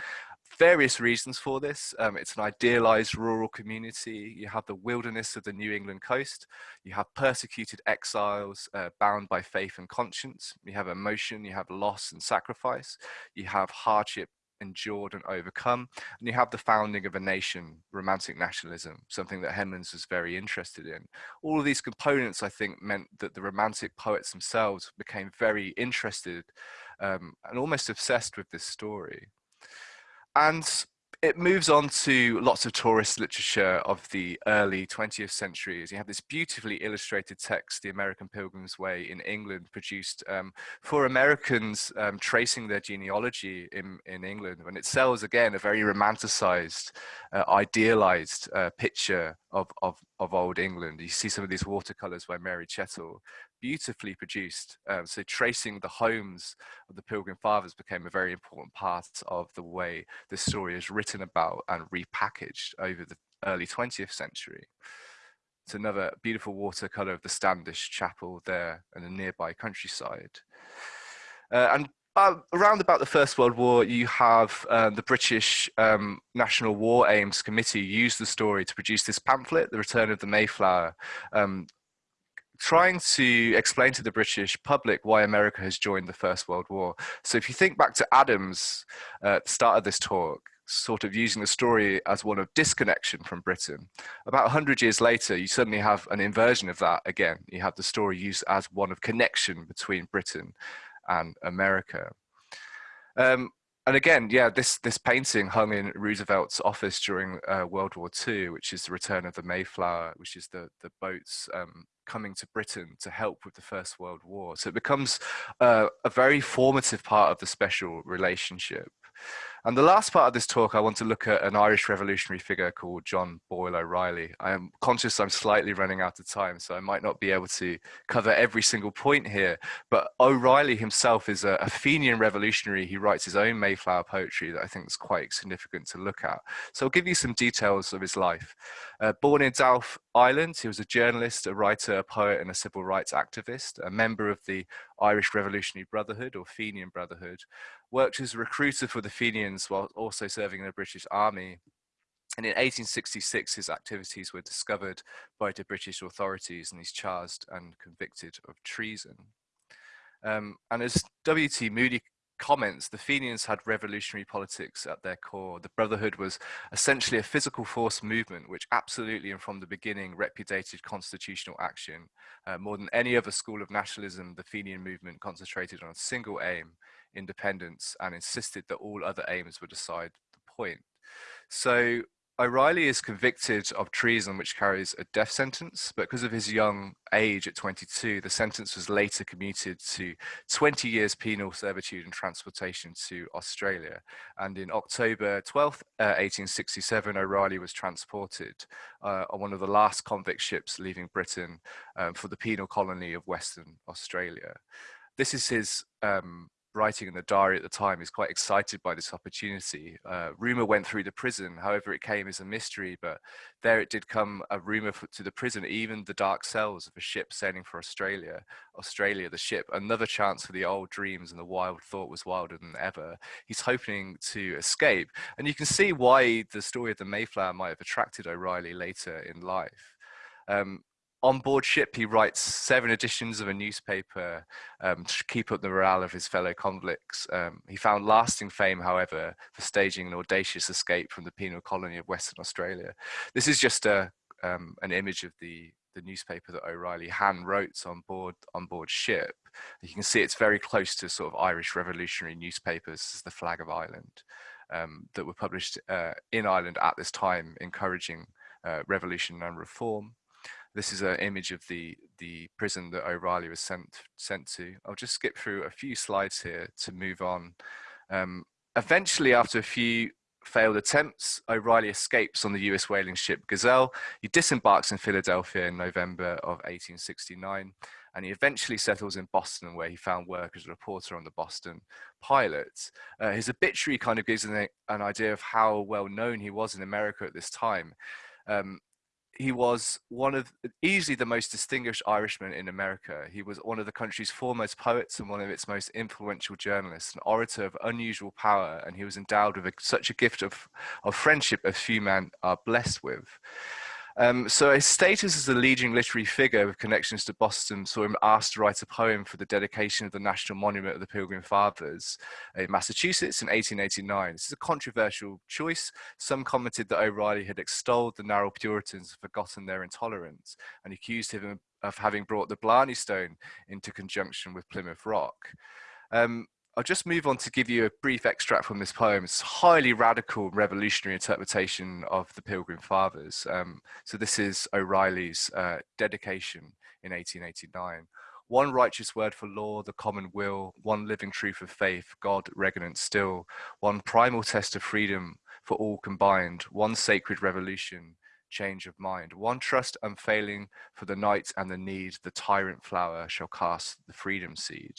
Various reasons for this. Um, it's an idealized rural community. You have the wilderness of the New England coast. You have persecuted exiles uh, bound by faith and conscience. You have emotion, you have loss and sacrifice. You have hardship endured and overcome. And you have the founding of a nation, romantic nationalism, something that Hemans was very interested in. All of these components, I think, meant that the romantic poets themselves became very interested um, and almost obsessed with this story. And it moves on to lots of tourist literature of the early 20th century. You have this beautifully illustrated text, The American Pilgrim's Way in England, produced um, for Americans um, tracing their genealogy in, in England. And it sells, again, a very romanticized, uh, idealized uh, picture of, of, of old England. You see some of these watercolors by Mary Chettle, beautifully produced. Um, so tracing the homes of the Pilgrim Fathers became a very important part of the way the story is written about and repackaged over the early 20th century. It's another beautiful watercolor of the Standish Chapel there and the nearby countryside. Uh, and around about the First World War, you have uh, the British um, National War Aims Committee use the story to produce this pamphlet, The Return of the Mayflower, um, trying to explain to the British public why America has joined the First World War. So if you think back to Adams uh, at the start of this talk, sort of using the story as one of disconnection from Britain. About 100 years later, you suddenly have an inversion of that again. You have the story used as one of connection between Britain and America. Um, and again, yeah, this this painting hung in Roosevelt's office during uh, World War II, which is the return of the Mayflower, which is the the boats um, coming to Britain to help with the First World War. So it becomes uh, a very formative part of the special relationship. And the last part of this talk, I want to look at an Irish revolutionary figure called John Boyle O'Reilly. I am conscious I'm slightly running out of time, so I might not be able to cover every single point here, but O'Reilly himself is a, Fenian revolutionary. He writes his own Mayflower poetry that I think is quite significant to look at. So I'll give you some details of his life. Uh, born in Dowth Island, he was a journalist, a writer, a poet, and a civil rights activist, a member of the Irish Revolutionary Brotherhood or Fenian Brotherhood, worked as a recruiter for the Fenians while also serving in the British Army. And in 1866, his activities were discovered by the British authorities and he's charged and convicted of treason. Um, and as W.T. Moody comments, the Fenians had revolutionary politics at their core. The Brotherhood was essentially a physical force movement, which absolutely and from the beginning repudiated constitutional action. Uh, more than any other school of nationalism, the Fenian movement concentrated on a single aim, independence, and insisted that all other aims were decide the point. So O'Reilly is convicted of treason, which carries a death sentence, but because of his young age at 22, the sentence was later commuted to 20 years penal servitude and transportation to Australia. And in October 12, uh, 1867, O'Reilly was transported uh, on one of the last convict ships leaving Britain um, for the penal colony of Western Australia. This is his um, writing in the diary at the time, is quite excited by this opportunity. Uh, rumor went through the prison, however, it came as a mystery, but there it did come a rumor for, to the prison, even the dark cells of a ship sailing for Australia. Australia, the ship, another chance for the old dreams, and the wild thought was wilder than ever. He's hoping to escape, and you can see why the story of the Mayflower might have attracted O'Reilly later in life. Um, on board ship, he writes seven editions of a newspaper um, to keep up the morale of his fellow convicts. Um, he found lasting fame, however, for staging an audacious escape from the penal colony of Western Australia. This is just a, um, an image of the, the newspaper that O'Reilly hand wrote on board, on board ship. You can see it's very close to sort of Irish revolutionary newspapers, the Flag of Ireland, um, that were published uh, in Ireland at this time, encouraging uh, revolution and reform. This is an image of the, the prison that O'Reilly was sent, sent to. I'll just skip through a few slides here to move on. Um, eventually, after a few failed attempts, O'Reilly escapes on the US whaling ship Gazelle. He disembarks in Philadelphia in November of 1869, and he eventually settles in Boston, where he found work as a reporter on the Boston Pilot. Uh, his obituary kind of gives an, an, idea of how well known he was in America at this time. Um, he was one of easily the most distinguished Irishman in America. He was one of the country's foremost poets and one of its most influential journalists, an orator of unusual power, and he was endowed with a, such a gift of, of friendship as few men are blessed with. Um, so his status as a leading literary figure with connections to Boston saw him asked to write a poem for the dedication of the National Monument of the Pilgrim Fathers in Massachusetts in 1889. This is a controversial choice. Some commented that O'Reilly had extolled the narrow Puritans and forgotten their intolerance and accused him of having brought the Blarney Stone into conjunction with Plymouth Rock. Um, I'll just move on to give you a brief extract from this poem. It's highly radical, revolutionary interpretation of the Pilgrim Fathers. Um, so this is O'Reilly's uh, dedication in 1889. One righteous word for law, the common will, one living truth of faith, God regnant still, one primal test of freedom for all combined, one sacred revolution, change of mind. One trust unfailing for the night and the need, the tyrant flower shall cast the freedom seed.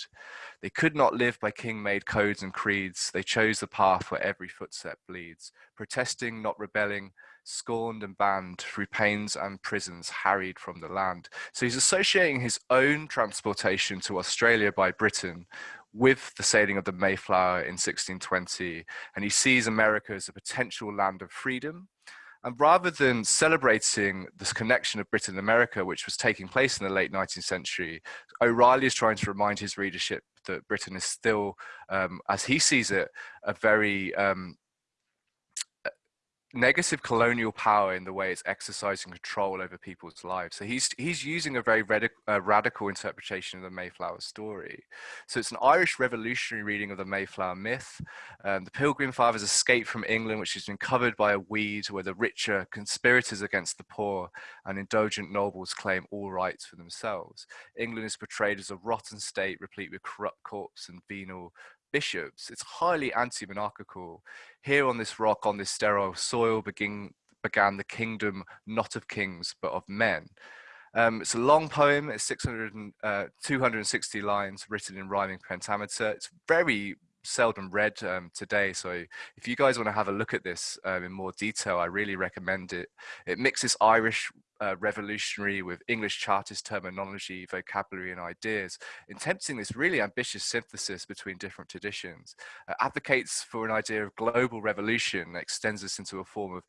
They could not live by king-made codes and creeds. They chose the path where every footstep bleeds. Protesting, not rebelling, scorned and banned through pains and prisons harried from the land. So he's associating his own transportation to Australia by Britain with the sailing of the Mayflower in 1620, and he sees America as a potential land of freedom and rather than celebrating this connection of Britain and America, which was taking place in the late 19th century, O'Reilly is trying to remind his readership that Britain is still, um, as he sees it, a very um, negative colonial power in the way it's exercising control over people's lives. So he's he's using a very uh, radical interpretation of the Mayflower story. So it's an Irish revolutionary reading of the Mayflower myth. Um, the Pilgrim Fathers escape from England, which has been covered by a weed where the richer conspirators against the poor and indulgent nobles claim all rights for themselves. England is portrayed as a rotten state replete with corrupt corpses and venal bishops. It's highly anti-monarchical. Here on this rock, on this sterile soil, begin, began the kingdom not of kings, but of men. Um, it's a long poem, it's 600 uh, 260 lines written in rhyming pentameter. It's very seldom read um, today. So if you guys want to have a look at this um, in more detail, I really recommend it. It mixes Irish uh, revolutionary with English Chartist terminology, vocabulary, and ideas, attempting this really ambitious synthesis between different traditions, uh, advocates for an idea of global revolution extends this into a form of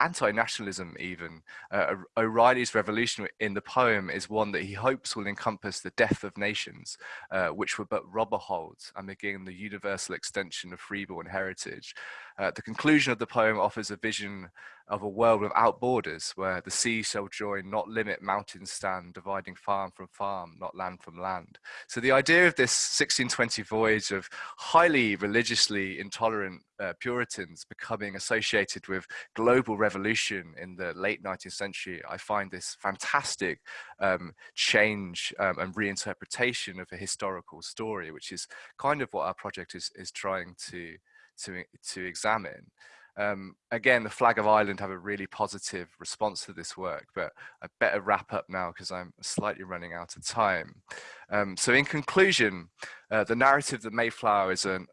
anti-nationalism even. Uh, O'Reilly's revolution in the poem is one that he hopes will encompass the death of nations, uh, which were but robber holds and begin the universal extension of freeborn heritage. Uh, the conclusion of the poem offers a vision of a world without borders, where the sea shall join, not limit, mountains stand, dividing farm from farm, not land from land. So the idea of this 1620 voyage of highly religiously intolerant uh, Puritans becoming associated with global revolution in the late 19th century, I find this fantastic um, change um, and reinterpretation of a historical story, which is kind of what our project is, is trying to, to, to examine. Um, again, the Flag of Ireland have a really positive response to this work, but I better wrap up now because I'm slightly running out of time. Um, so in conclusion, uh, the narrative that Mayflower is an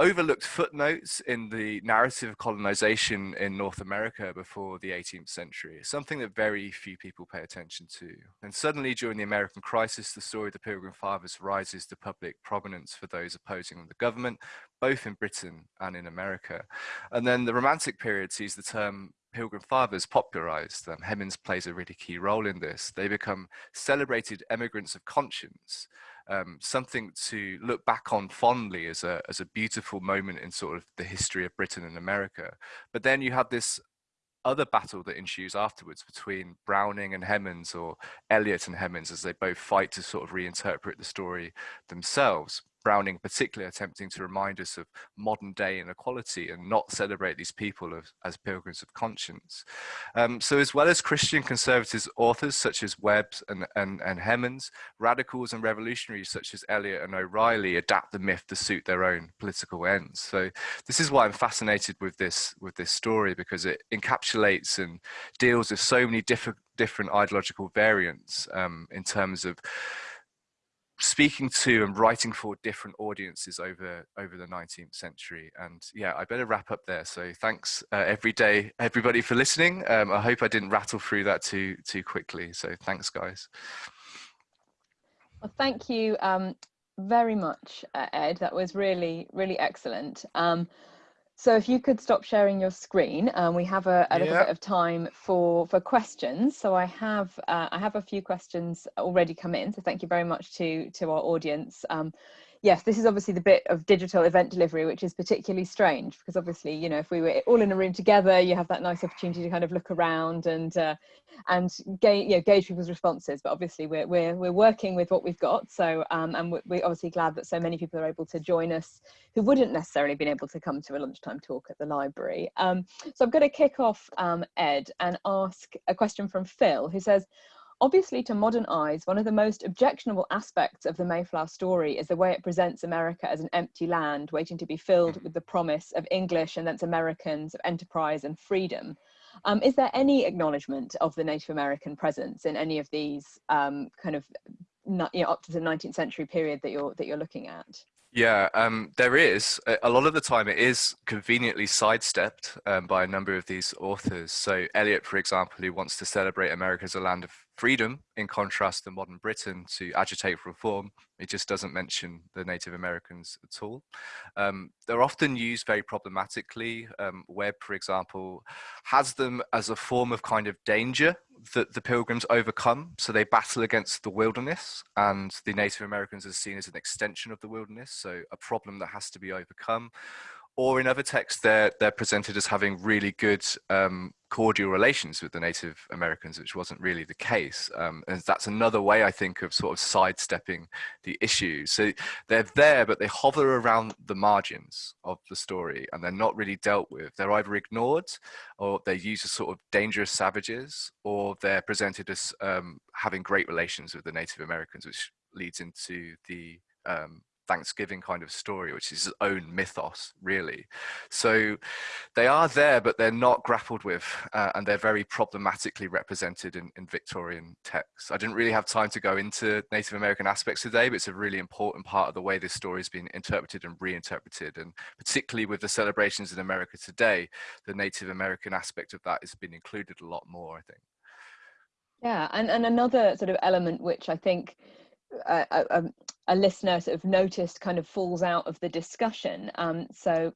overlooked footnotes in the narrative of colonization in North America before the 18th century, something that very few people pay attention to. And suddenly during the American crisis, the story of the Pilgrim Fathers rises to public prominence for those opposing the government, both in Britain and in America. And then the Romantic period sees the term Pilgrim Fathers popularized. Um, Hemans plays a really key role in this. They become celebrated emigrants of conscience um, something to look back on fondly as a, as a beautiful moment in sort of the history of Britain and America. But then you have this other battle that ensues afterwards between Browning and Hemans or Elliott and Hemans as they both fight to sort of reinterpret the story themselves. Browning particularly attempting to remind us of modern day inequality and not celebrate these people as, as pilgrims of conscience. Um, so as well as Christian conservatives authors such as Webb and, and, and Hemans, radicals and revolutionaries such as Elliott and O'Reilly adapt the myth to suit their own political ends. So this is why I'm fascinated with this, with this story because it encapsulates and deals with so many different different ideological variants um, in terms of speaking to and writing for different audiences over over the 19th century and yeah i better wrap up there. So thanks uh, every day everybody for listening. Um, i hope i didn't rattle through that too too quickly. So thanks guys. Well thank you um, very much uh, ed. That was really really excellent. Um, so if you could stop sharing your screen, um, we have a, a little bit of time for for questions. So I have uh, I have a few questions already come in. So thank you very much to to our audience. Um, yes, this is obviously the bit of digital event delivery, which is particularly strange because obviously, you know, if we were all in a room together, you have that nice opportunity to kind of look around and uh, and gauge, you know, gauge people's responses. But obviously, we're we're we're working with what we've got. So um, and we're, obviously glad that so many people are able to join us who wouldn't necessarily been able to come to a lunchtime talk at the library. Um, so I'm going to kick off um, Ed and ask a question from Phil, who says. Obviously, to modern eyes, one of the most objectionable aspects of the Mayflower story is the way it presents America as an empty land waiting to be filled with the promise of English and thence Americans, of enterprise and freedom. Um, is there any acknowledgement of the Native American presence in any of these um, kind of you know, up to the 19th century period that you're that you're looking at? Yeah, um, there is. A lot of the time it is conveniently sidestepped um, by a number of these authors. So Elliott, for example, who wants to celebrate America as a land of freedom in contrast to modern Britain to agitate for reform. It just doesn't mention the Native Americans at all. Um, they're often used very problematically. Um, Webb, for example, has them as a form of kind of danger that the pilgrims overcome. So they battle against the wilderness and the Native Americans are seen as an extension of the wilderness. So a problem that has to be overcome or in other texts they're they're presented as having really good um, cordial relations with the Native Americans, which wasn't really the case. Um, and that's another way I think of sort of sidestepping the issue. So they're there, but they hover around the margins of the story, and they're not really dealt with. They're either ignored, or they're used as sort of dangerous savages, or they're presented as um, having great relations with the Native Americans, which leads into the um, Thanksgiving kind of story, which is his own mythos, really. So they are there, but they're not grappled with, uh, and they're very problematically represented in, in, Victorian texts. I didn't really have time to go into Native American aspects today, but it's a really important part of the way this story has been interpreted and reinterpreted, and particularly with the celebrations in America today, the Native American aspect of that has been included a lot more, I think. Yeah, and, and another sort of element which I think a, a, a, listener sort of noticed kind of falls out of the discussion. Um, so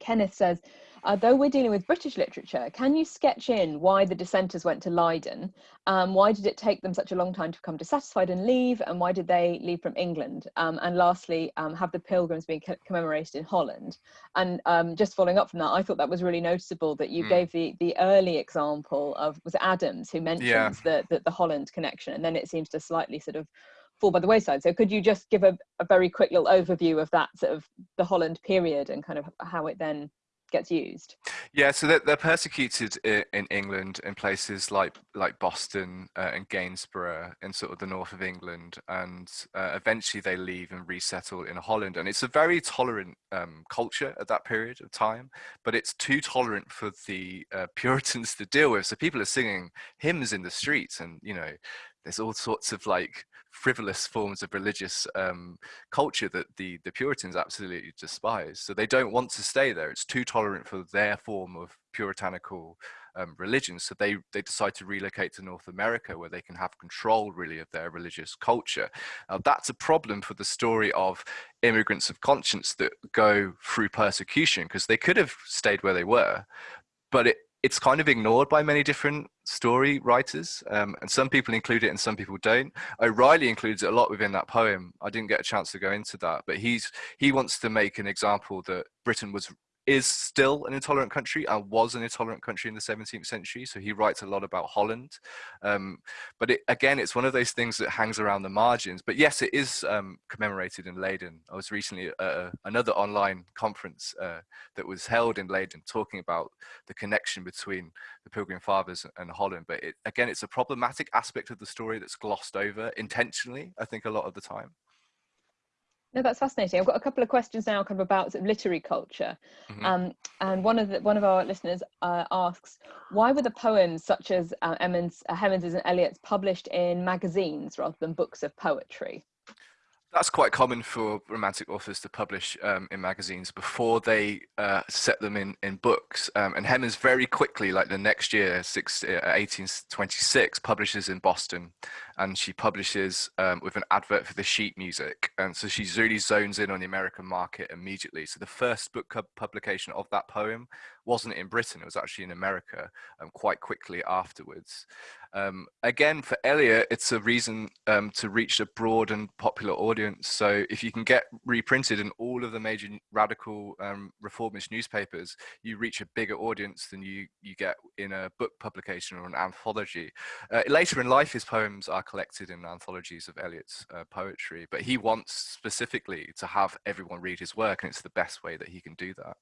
Kenneth says, uh, though we're dealing with British literature, can you sketch in why the dissenters went to Leiden? Um, why did it take them such a long time to become dissatisfied and leave? And why did they leave from England? Um, and lastly, um, have the pilgrims been commemorated in Holland? And um, just following up from that, I thought that was really noticeable that you mm. gave the, the early example of, was Adams who mentions yeah. the, the, the Holland connection, and then it seems to slightly sort of fall by the wayside. So could you just give a, a very quick little overview of that sort of the Holland period and kind of how it then gets used. Yeah, so they're, they're persecuted in, England in places like like Boston uh, and Gainsborough in sort of the north of England, and uh, eventually they leave and resettle in Holland. And it's a very tolerant um, culture at that period of time, but it's too tolerant for the uh, Puritans to deal with. So people are singing hymns in the streets, and you know, there's all sorts of like frivolous forms of religious um, culture that the, the Puritans absolutely despise. So they don't want to stay there. It's too tolerant for their form of puritanical um, religion. So they, they decide to relocate to North America where they can have control really of their religious culture. Now that's a problem for the story of immigrants of conscience that go through persecution because they could have stayed where they were, but it, it's kind of ignored by many different story writers, um, and some people include it and some people don't. O'Reilly includes it a lot within that poem. I didn't get a chance to go into that, but he's he wants to make an example that Britain was is still an intolerant country and was an intolerant country in the 17th century. So he writes a lot about Holland. Um, but it, again, it's one of those things that hangs around the margins. But yes, it is um, commemorated in Leiden. I was recently at another online conference uh, that was held in Leiden talking about the connection between the Pilgrim Fathers and Holland. But it, again, it's a problematic aspect of the story that's glossed over intentionally, I think, a lot of the time. No, that's fascinating. I've got a couple of questions now, kind of about sort of literary culture. Mm-hmm. Um, and one of the, one of our listeners uh, asks, why were the poems such as uh, Hemans, uh, and Elliott's published in magazines rather than books of poetry? That's quite common for romantic authors to publish um, in magazines before they uh, set them in, in books. Um, and Hemans very quickly, like the next year, six, uh, 1826, publishes in Boston. And she publishes um, with an advert for the sheet music. And so she really zones in on the American market immediately. So the first book publication of that poem wasn't in Britain, it was actually in America um, quite quickly afterwards. Um, again, for Elliott, it's a reason um, to reach a broad and popular audience. So if you can get reprinted in all of the major radical um, reformist newspapers, you reach a bigger audience than you, you get in a book publication or an anthology. Uh, later in life, his poems are collected in anthologies of Elliott's uh, poetry, but he wants specifically to have everyone read his work, and it's the best way that he can do that.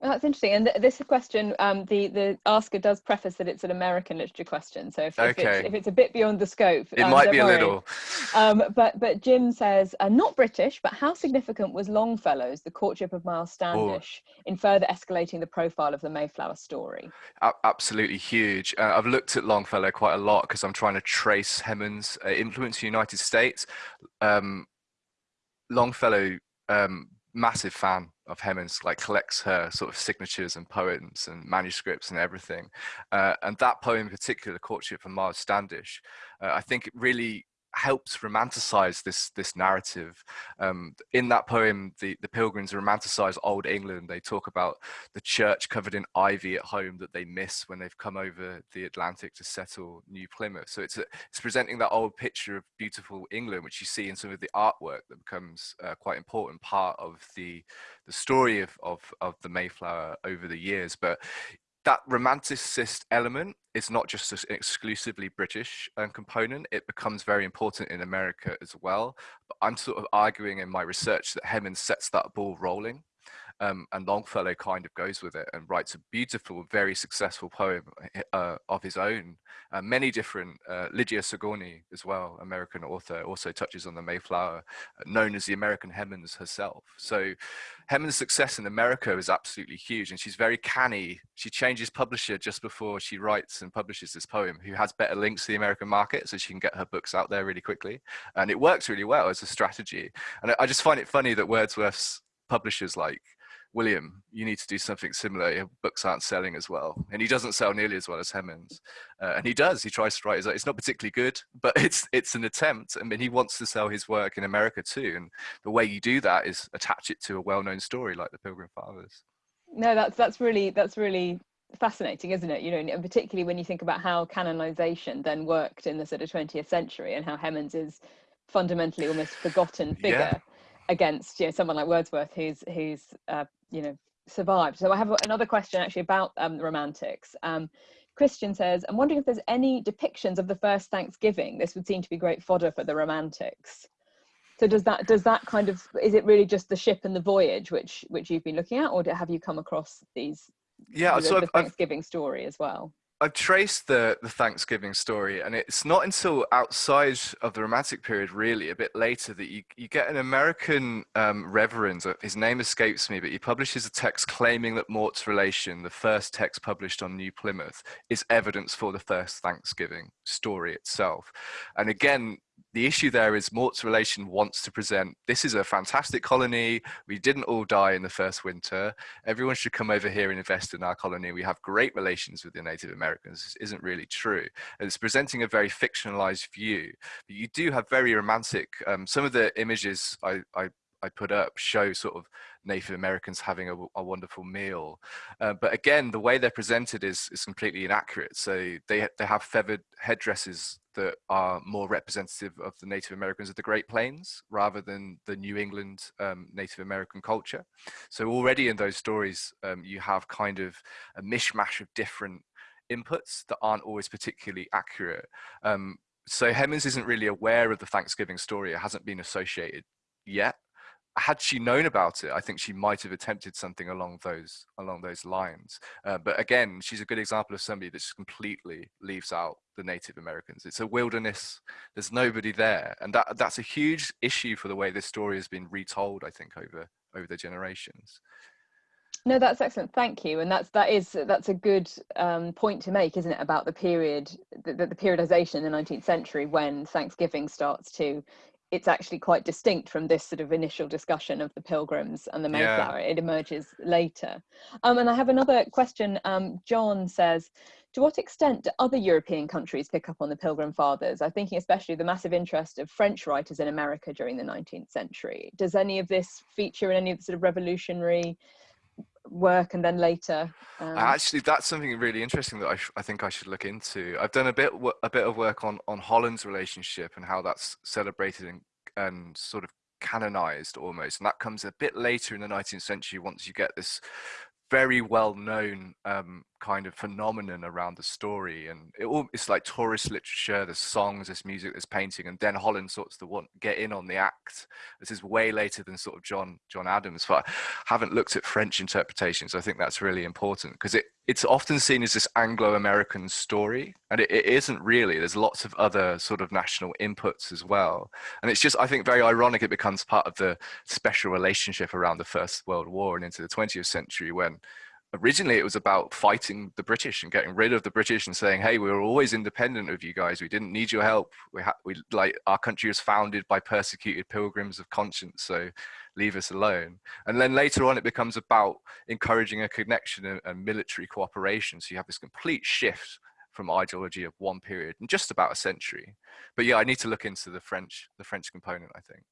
That's interesting. And th this question, um, the the asker does preface that it's an American literature question. So if, okay. if, it's, if it's, a bit beyond the scope, it um, might be worry. a little. Um, but but Jim says uh, not British, but how significant was Longfellow's The Courtship of Miles Standish oh. in further escalating the profile of the Mayflower story? A absolutely huge. Uh, I've looked at Longfellow quite a lot because I'm trying to trace Hemans' uh, influence in the United States. Um, Longfellow um, massive fan of Hemans, like collects her sort of signatures and poems and manuscripts and everything. Uh, and that poem in particular, Courtship of Miles Standish, uh, I think it really helps romanticize this this narrative. Um, in that poem, the, the pilgrims romanticize old England. They talk about the church covered in ivy at home that they miss when they've come over the Atlantic to settle New Plymouth. So it's a, it's presenting that old picture of beautiful England, which you see in some of the artwork that becomes uh, quite important part of the the story of, of of the Mayflower over the years. But that romanticist element is not just an exclusively British um, component, it becomes very important in America as well. But I'm sort of arguing in my research that Hemans sets that ball rolling um, and Longfellow kind of goes with it and writes a beautiful, very successful poem uh, of his own. Uh, many different, uh, Lydia Sigourney as well, American author, also touches on the Mayflower, known as the American Hemans herself. So Hemans' success in America is absolutely huge and she's very canny. She changes publisher just before she writes and publishes this poem, who has better links to the American market so she can get her books out there really quickly. And it works really well as a strategy. And I just find it funny that Wordsworth's publishers like William, you need to do something similar. Your books aren't selling as well. And he doesn't sell nearly as well as Hemans. Uh, and he does, he tries to write his, it's not particularly good, but it's, it's an attempt. I mean, he wants to sell his work in America too. And the way you do that is attach it to a well-known story like the Pilgrim Fathers. No, that's that's really that's really fascinating, isn't it? You know, and particularly when you think about how canonization then worked in the sort of 20th century and how Hemans is fundamentally almost forgotten figure yeah. against you know someone like Wordsworth who's who's uh, you know survived. So I have another question actually about um, the Romantics. Um, Christian says, I'm wondering if there's any depictions of the first Thanksgiving. This would seem to be great fodder for the Romantics. So does that does that kind of is it really just the ship and the voyage which which you've been looking at, or have you come across these? Yeah, the, so the Thanksgiving I've, story as well. I've traced the the Thanksgiving story, and it's not until outside of the Romantic period, really, a bit later, that you you get an American um, reverend. Uh, his name escapes me, but he publishes a text claiming that Mourt's relation, the first text published on New Plymouth, is evidence for the first Thanksgiving story itself. And again, the issue there is Mourt's relation wants to present this is a fantastic colony. We didn't all die in the first winter. Everyone should come over here and invest in our colony. We have great relations with the Native Americans. This isn't really true. And it's presenting a very fictionalized view. But you do have very romantic, um, some of the images I, I I put up show sort of Native Americans having a, a wonderful meal. Uh, but again, the way they're presented is, is completely inaccurate. So they, they have feathered headdresses that are more representative of the Native Americans of the Great Plains rather than the New England um, Native American culture. So already in those stories, um, you have kind of a mishmash of different inputs that aren't always particularly accurate. Um, so Hemans isn't really aware of the Thanksgiving story. It hasn't been associated yet had she known about it, I think she might have attempted something along those along those lines. Uh, but again, she's a good example of somebody that just completely leaves out the Native Americans. It's a wilderness. There's nobody there, and that that's a huge issue for the way this story has been retold. I think over over the generations. No, that's excellent. Thank you. And that's that is that's a good um, point to make, isn't it, about the period, the, the periodization in the 19th century when Thanksgiving starts to it's actually quite distinct from this sort of initial discussion of the pilgrims and the Mayflower. Yeah. It emerges later. Um, and I have another question. Um, John says, to what extent do other European countries pick up on the Pilgrim Fathers? I'm thinking especially the massive interest of French writers in America during the 19th century. Does any of this feature in any of the sort of revolutionary work and then later um... actually that's something really interesting that I, I think i should look into. I've done a bit a bit of work on on holland's relationship and how that's celebrated and, and sort of canonized almost and that comes a bit later in the 19th century once you get this very well known um, kind of phenomenon around the story and it all it's like tourist literature there's songs there's music there's painting and then holland sorts to want get in on the act. This is way later than sort of john john adams but I haven't looked at french interpretations i think that's really important because it it's often seen as this anglo-american story and it, it isn't really there's lots of other sort of national inputs as well and it's just i think very ironic it becomes part of the special relationship around the first world war and into the 20th century when originally it was about fighting the British and getting rid of the British and saying, "Hey, we were always independent of you guys. We didn't need your help. We we like our country was founded by persecuted pilgrims of conscience, so leave us alone." And then later on, it becomes about encouraging a connection and, and military cooperation. So you have this complete shift from ideology of one period in just about a century. But yeah, I need to look into the French the French component. I think.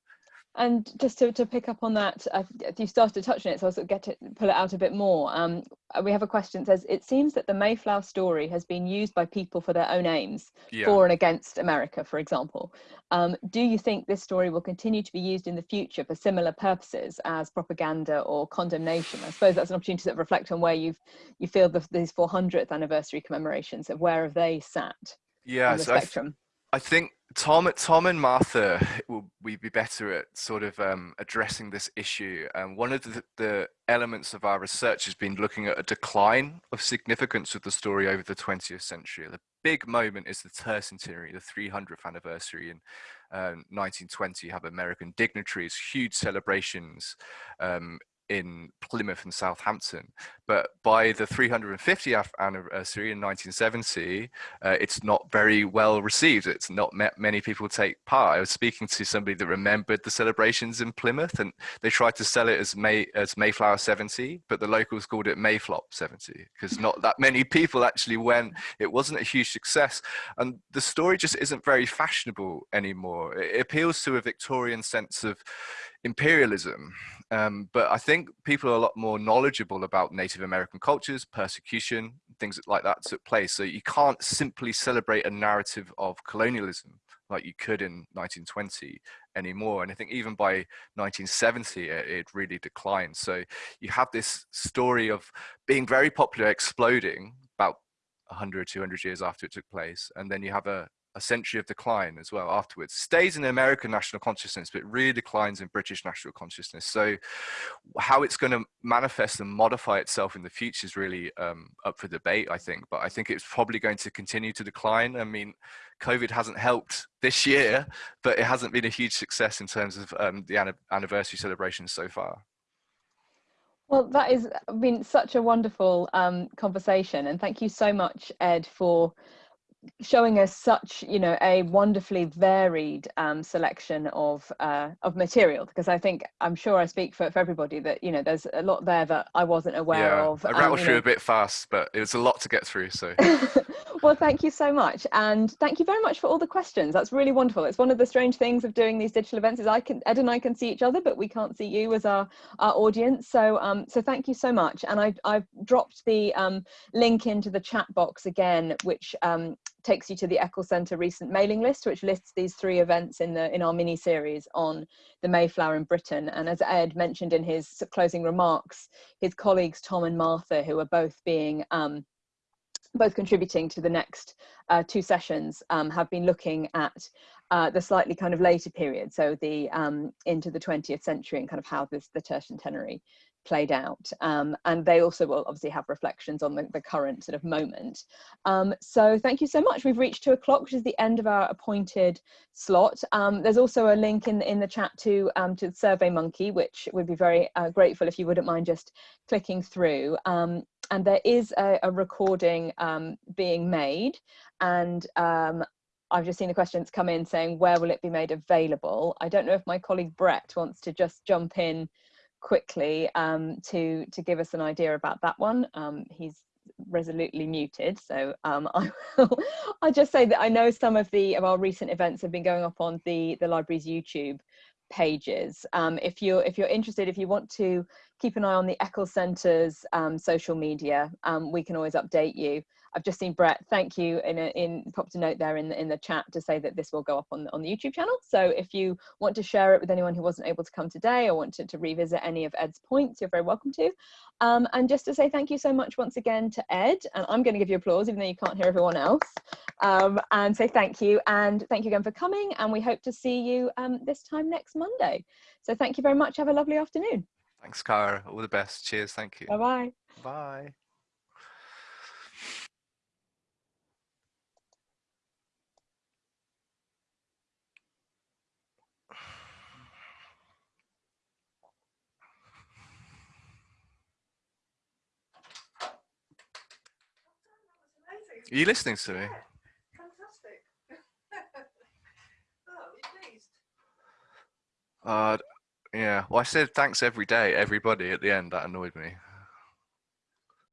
And just to, to pick up on that, uh, you started touching it, so I'll sort of get to pull it out a bit more. Um, we have a question that says, it seems that the Mayflower story has been used by people for their own aims, yeah. for and against America, for example. Um, do you think this story will continue to be used in the future for similar purposes as propaganda or condemnation? I suppose that's an opportunity to reflect on where you've, you feel the, these 400th anniversary commemorations of where have they sat yeah, on the so spectrum? I think Tom, Tom and Martha will we be better at sort of um, addressing this issue. And one of the, the, elements of our research has been looking at a decline of significance of the story over the 20th century. The big moment is the tercentenary, the 300th anniversary in uh, 1920. You have American dignitaries, huge celebrations um, in Plymouth and Southampton. But by the 350th anniversary in 1970, uh, it's not very well received. It's not many people take part. I was speaking to somebody that remembered the celebrations in Plymouth, and they tried to sell it as May as Mayflower 70, but the locals called it Mayflop 70 because not that many people actually went. It wasn't a huge success, and the story just isn't very fashionable anymore. It appeals to a Victorian sense of imperialism. Um, but I think people are a lot more knowledgeable about Native American cultures, persecution, things like that took place. So you can't simply celebrate a narrative of colonialism like you could in 1920 anymore. And I think even by 1970, it, it really declined. So you have this story of being very popular, exploding about 100, 200 years after it took place. And then you have a, a century of decline as well afterwards. Stays in American national consciousness, but really declines in British national consciousness. So, how it's going to manifest and modify itself in the future is really um, up for debate, I think. But I think it's probably going to continue to decline. I mean, COVID hasn't helped this year, but it hasn't been a huge success in terms of um, the anniversary celebrations so far. Well, that has been such a wonderful um, conversation, and thank you so much, Ed, for showing us such you know a wonderfully varied um, selection of uh, of material because I think I'm sure I speak for, for everybody that you know there's a lot there that I wasn't aware yeah, of. I rattled through know. a bit fast, but it was a lot to get through. So well, thank you so much, and thank you very much for all the questions. That's really wonderful. It's one of the strange things of doing these digital events is I can Ed and I can see each other, but we can't see you as our our audience. So um so thank you so much, and I I've dropped the um link into the chat box again, which um takes you to the Eccles Centre recent mailing list, which lists these three events in the in our mini series on the Mayflower in Britain. And as Ed mentioned in his closing remarks, his colleagues Tom and Martha, who are both being um, both contributing to the next uh, two sessions, um, have been looking at uh, the slightly kind of later period, so the um, into the 20th century and kind of how this the tercentenary played out. Um, and they also will obviously have reflections on the, the current sort of moment. Um, so thank you so much. We've reached two o'clock, which is the end of our appointed slot. Um, there's also a link in, in the chat to, um, to SurveyMonkey, which would be very uh, grateful if you wouldn't mind just clicking through. Um, and there is a, a recording um, being made and I've just seen the questions come in saying, where will it be made available? I don't know if my colleague Brett wants to just jump in quickly um, to to give us an idea about that one. Um, he's resolutely muted, so um, I will. I just say that I know some of the of our recent events have been going up on the the library's YouTube pages. Um, if you're if you're interested, if you want to keep an eye on the Eccles Centre's um, social media, um, we can always update you. I've just seen Brett. Thank you in a, in popped a note there in the in the chat to say that this will go up on on the YouTube channel. So if you want to share it with anyone who wasn't able to come today or want to, to revisit any of Ed's points, you're very welcome to. Um, and just to say thank you so much once again to Ed, and I'm going to give you applause even though you can't hear everyone else, um, and say thank you and thank you again for coming. And we hope to see you um, this time next Monday. So thank you very much. Have a lovely afternoon. Thanks, Cara. All the best. Cheers. Thank you. Bye-bye. Bye. Are you listening to me? Fantastic. oh, you pleased? Uh, yeah. Well, I said thanks every day, everybody at the end. That annoyed me.